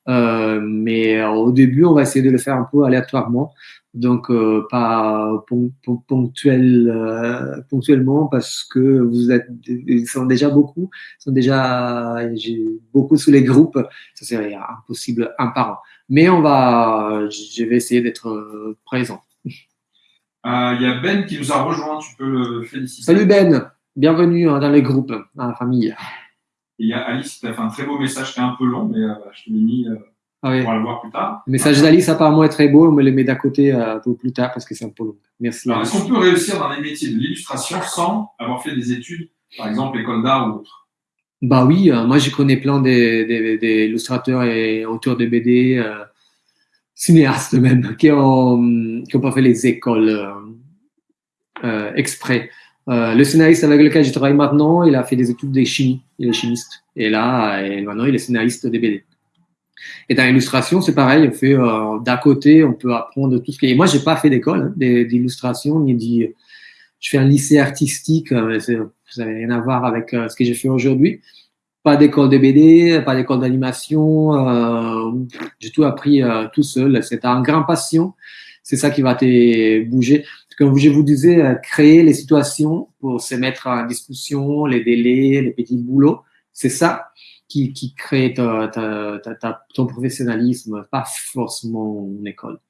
Euh, mais au début, on va essayer de le faire un peu aléatoirement donc euh, pas ponctuel, euh, ponctuellement parce que vous êtes, ils sont déjà beaucoup, ils sont déjà beaucoup sous les groupes, ça serait impossible un par an. Mais on va, je vais essayer d'être présent. Il y a Ben qui nous a rejoint, tu peux le féliciter. Salut Ben, bienvenue hein, dans les groupes, dans la famille. il y a Alice qui a fait un très beau message qui est un peu long, mais je te l'ai mis. Ah On va le voir plus tard. Le message d'Alice apparemment est très beau, on me le met d'à côté euh, pour plus tard parce que c'est un peu long. Merci. Est-ce qu'on peut réussir dans les métiers de l'illustration sans avoir fait des études, par exemple école d'art ou autre? Bah oui, euh, moi je connais plein d'illustrateurs et auteurs de BD, euh, cinéastes même, qui n'ont qui ont pas fait les écoles exprès. le scénariste avec lequel je travaille maintenant, il a fait des études de chimie, il est chimiste. Et là, et maintenant, il est scénariste de BD. Et dans l'illustration, c'est pareil. On fait euh, d'à côté, on peut apprendre tout ce qui est. Moi, j'ai pas fait d'école hein, d'illustration ni dit. Je fais un lycée artistique. Euh, ça n'a rien à voir avec euh, ce que j'ai fait aujourd'hui. Pas d'école de BD, pas d'école d'animation. J'ai tout appris tout seul. C'est un grand passion. C'est ça qui va te bouger. Comme je vous disais, créer les situations pour se mettre en discussion, les délais, les petits boulots. C'est ça qui, qui crée ta, ta, ta, ton professionnalisme, pas forcément une école.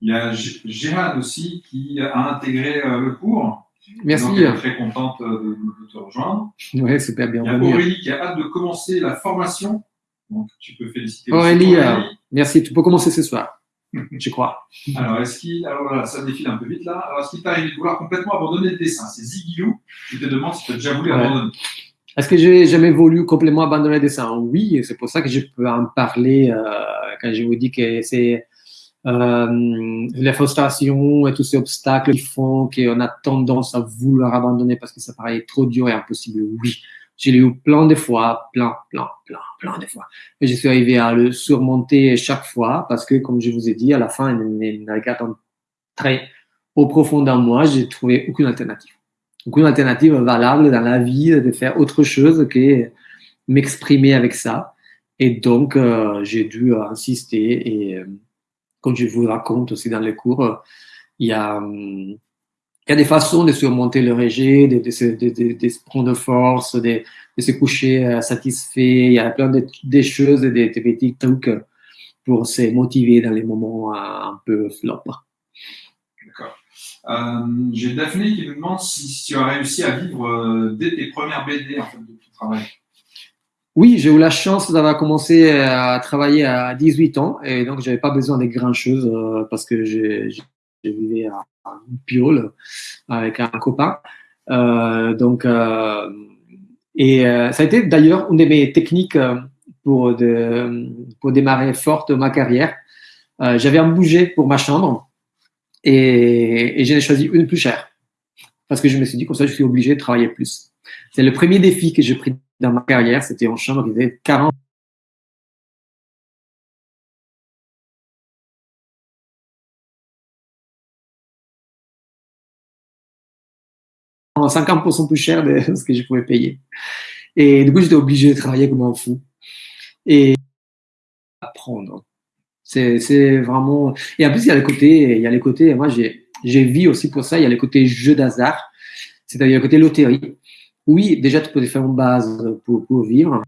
Il y a Gérard aussi qui a intégré euh, le cours. Merci. Donc, elle est très contente de, de te rejoindre. Oui, super bien. Il y a Aurélie qui a hâte de commencer la formation. Donc, tu peux féliciter Aurélie. Aurélie. Euh, merci. Tu peux commencer ce soir. je crois. Alors, est-ce qu'il. Alors voilà, ça défile un peu vite là. Alors, est-ce qu'il t'arrive de vouloir complètement abandonner le dessin? C'est Zigilou qui te demande si tu as déjà voulu abandonner. Est-ce que j'ai jamais voulu complètement abandonner le dessin? Oui, c'est pour ça que je peux en parler euh, quand je vous dis que c'est euh, les frustrations et tous ces obstacles qui font qu'on a tendance à vouloir abandonner parce que ça paraît trop dur et impossible. Oui, j'ai eu plein de fois, plein, plein, plein, plein de fois. Et je suis arrivé à le surmonter chaque fois parce que, comme je vous ai dit, à la fin, il n'a très au profond d'un moi, j'ai trouvé aucune alternative une alternative valable dans la vie de faire autre chose que m'exprimer avec ça. Et donc, euh, j'ai dû insister. Et euh, comme je vous raconte aussi dans les cours, il y a, il y a des façons de surmonter le rejet, de, de, de, de se prendre force, de, se coucher euh, satisfait. Il y a plein de, choses, des, des petits trucs pour se motiver dans les moments un peu flop. Euh, j'ai Daphné qui nous demande si, tu as réussi à vivre euh, dès tes premières BD en fait, de ton travail. Oui, j'ai eu la chance d'avoir commencé à travailler à 18 ans et donc j'avais pas besoin de grand chose euh, parce que j'ai vivais à, à Piole avec un copain. donc, et ça a été d'ailleurs une de mes techniques pour, de, pour démarrer forte ma carrière. j'avais un budget pour ma chambre et, et j'ai choisi une plus chère. Parce que je me suis dit, comme ça, je suis obligé de travailler plus. C'est le premier défi que j'ai pris dans ma carrière. C'était en chambre, il y avait 40 50% plus cher de ce que je pouvais payer. Et du coup, j'étais obligé de travailler comme un fou. Et apprendre. C'est vraiment. Et en plus, il y a les côtés, il y a les côtés. Moi, j'ai vu aussi pour ça. Il y a les côtés jeu d'hasard, c'est-à-dire le côté loterie. Oui, déjà, tu peux faire une base pour, pour vivre.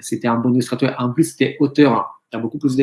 C'était un bon illustrateur. En plus, c'était auteur. Tu as beaucoup plus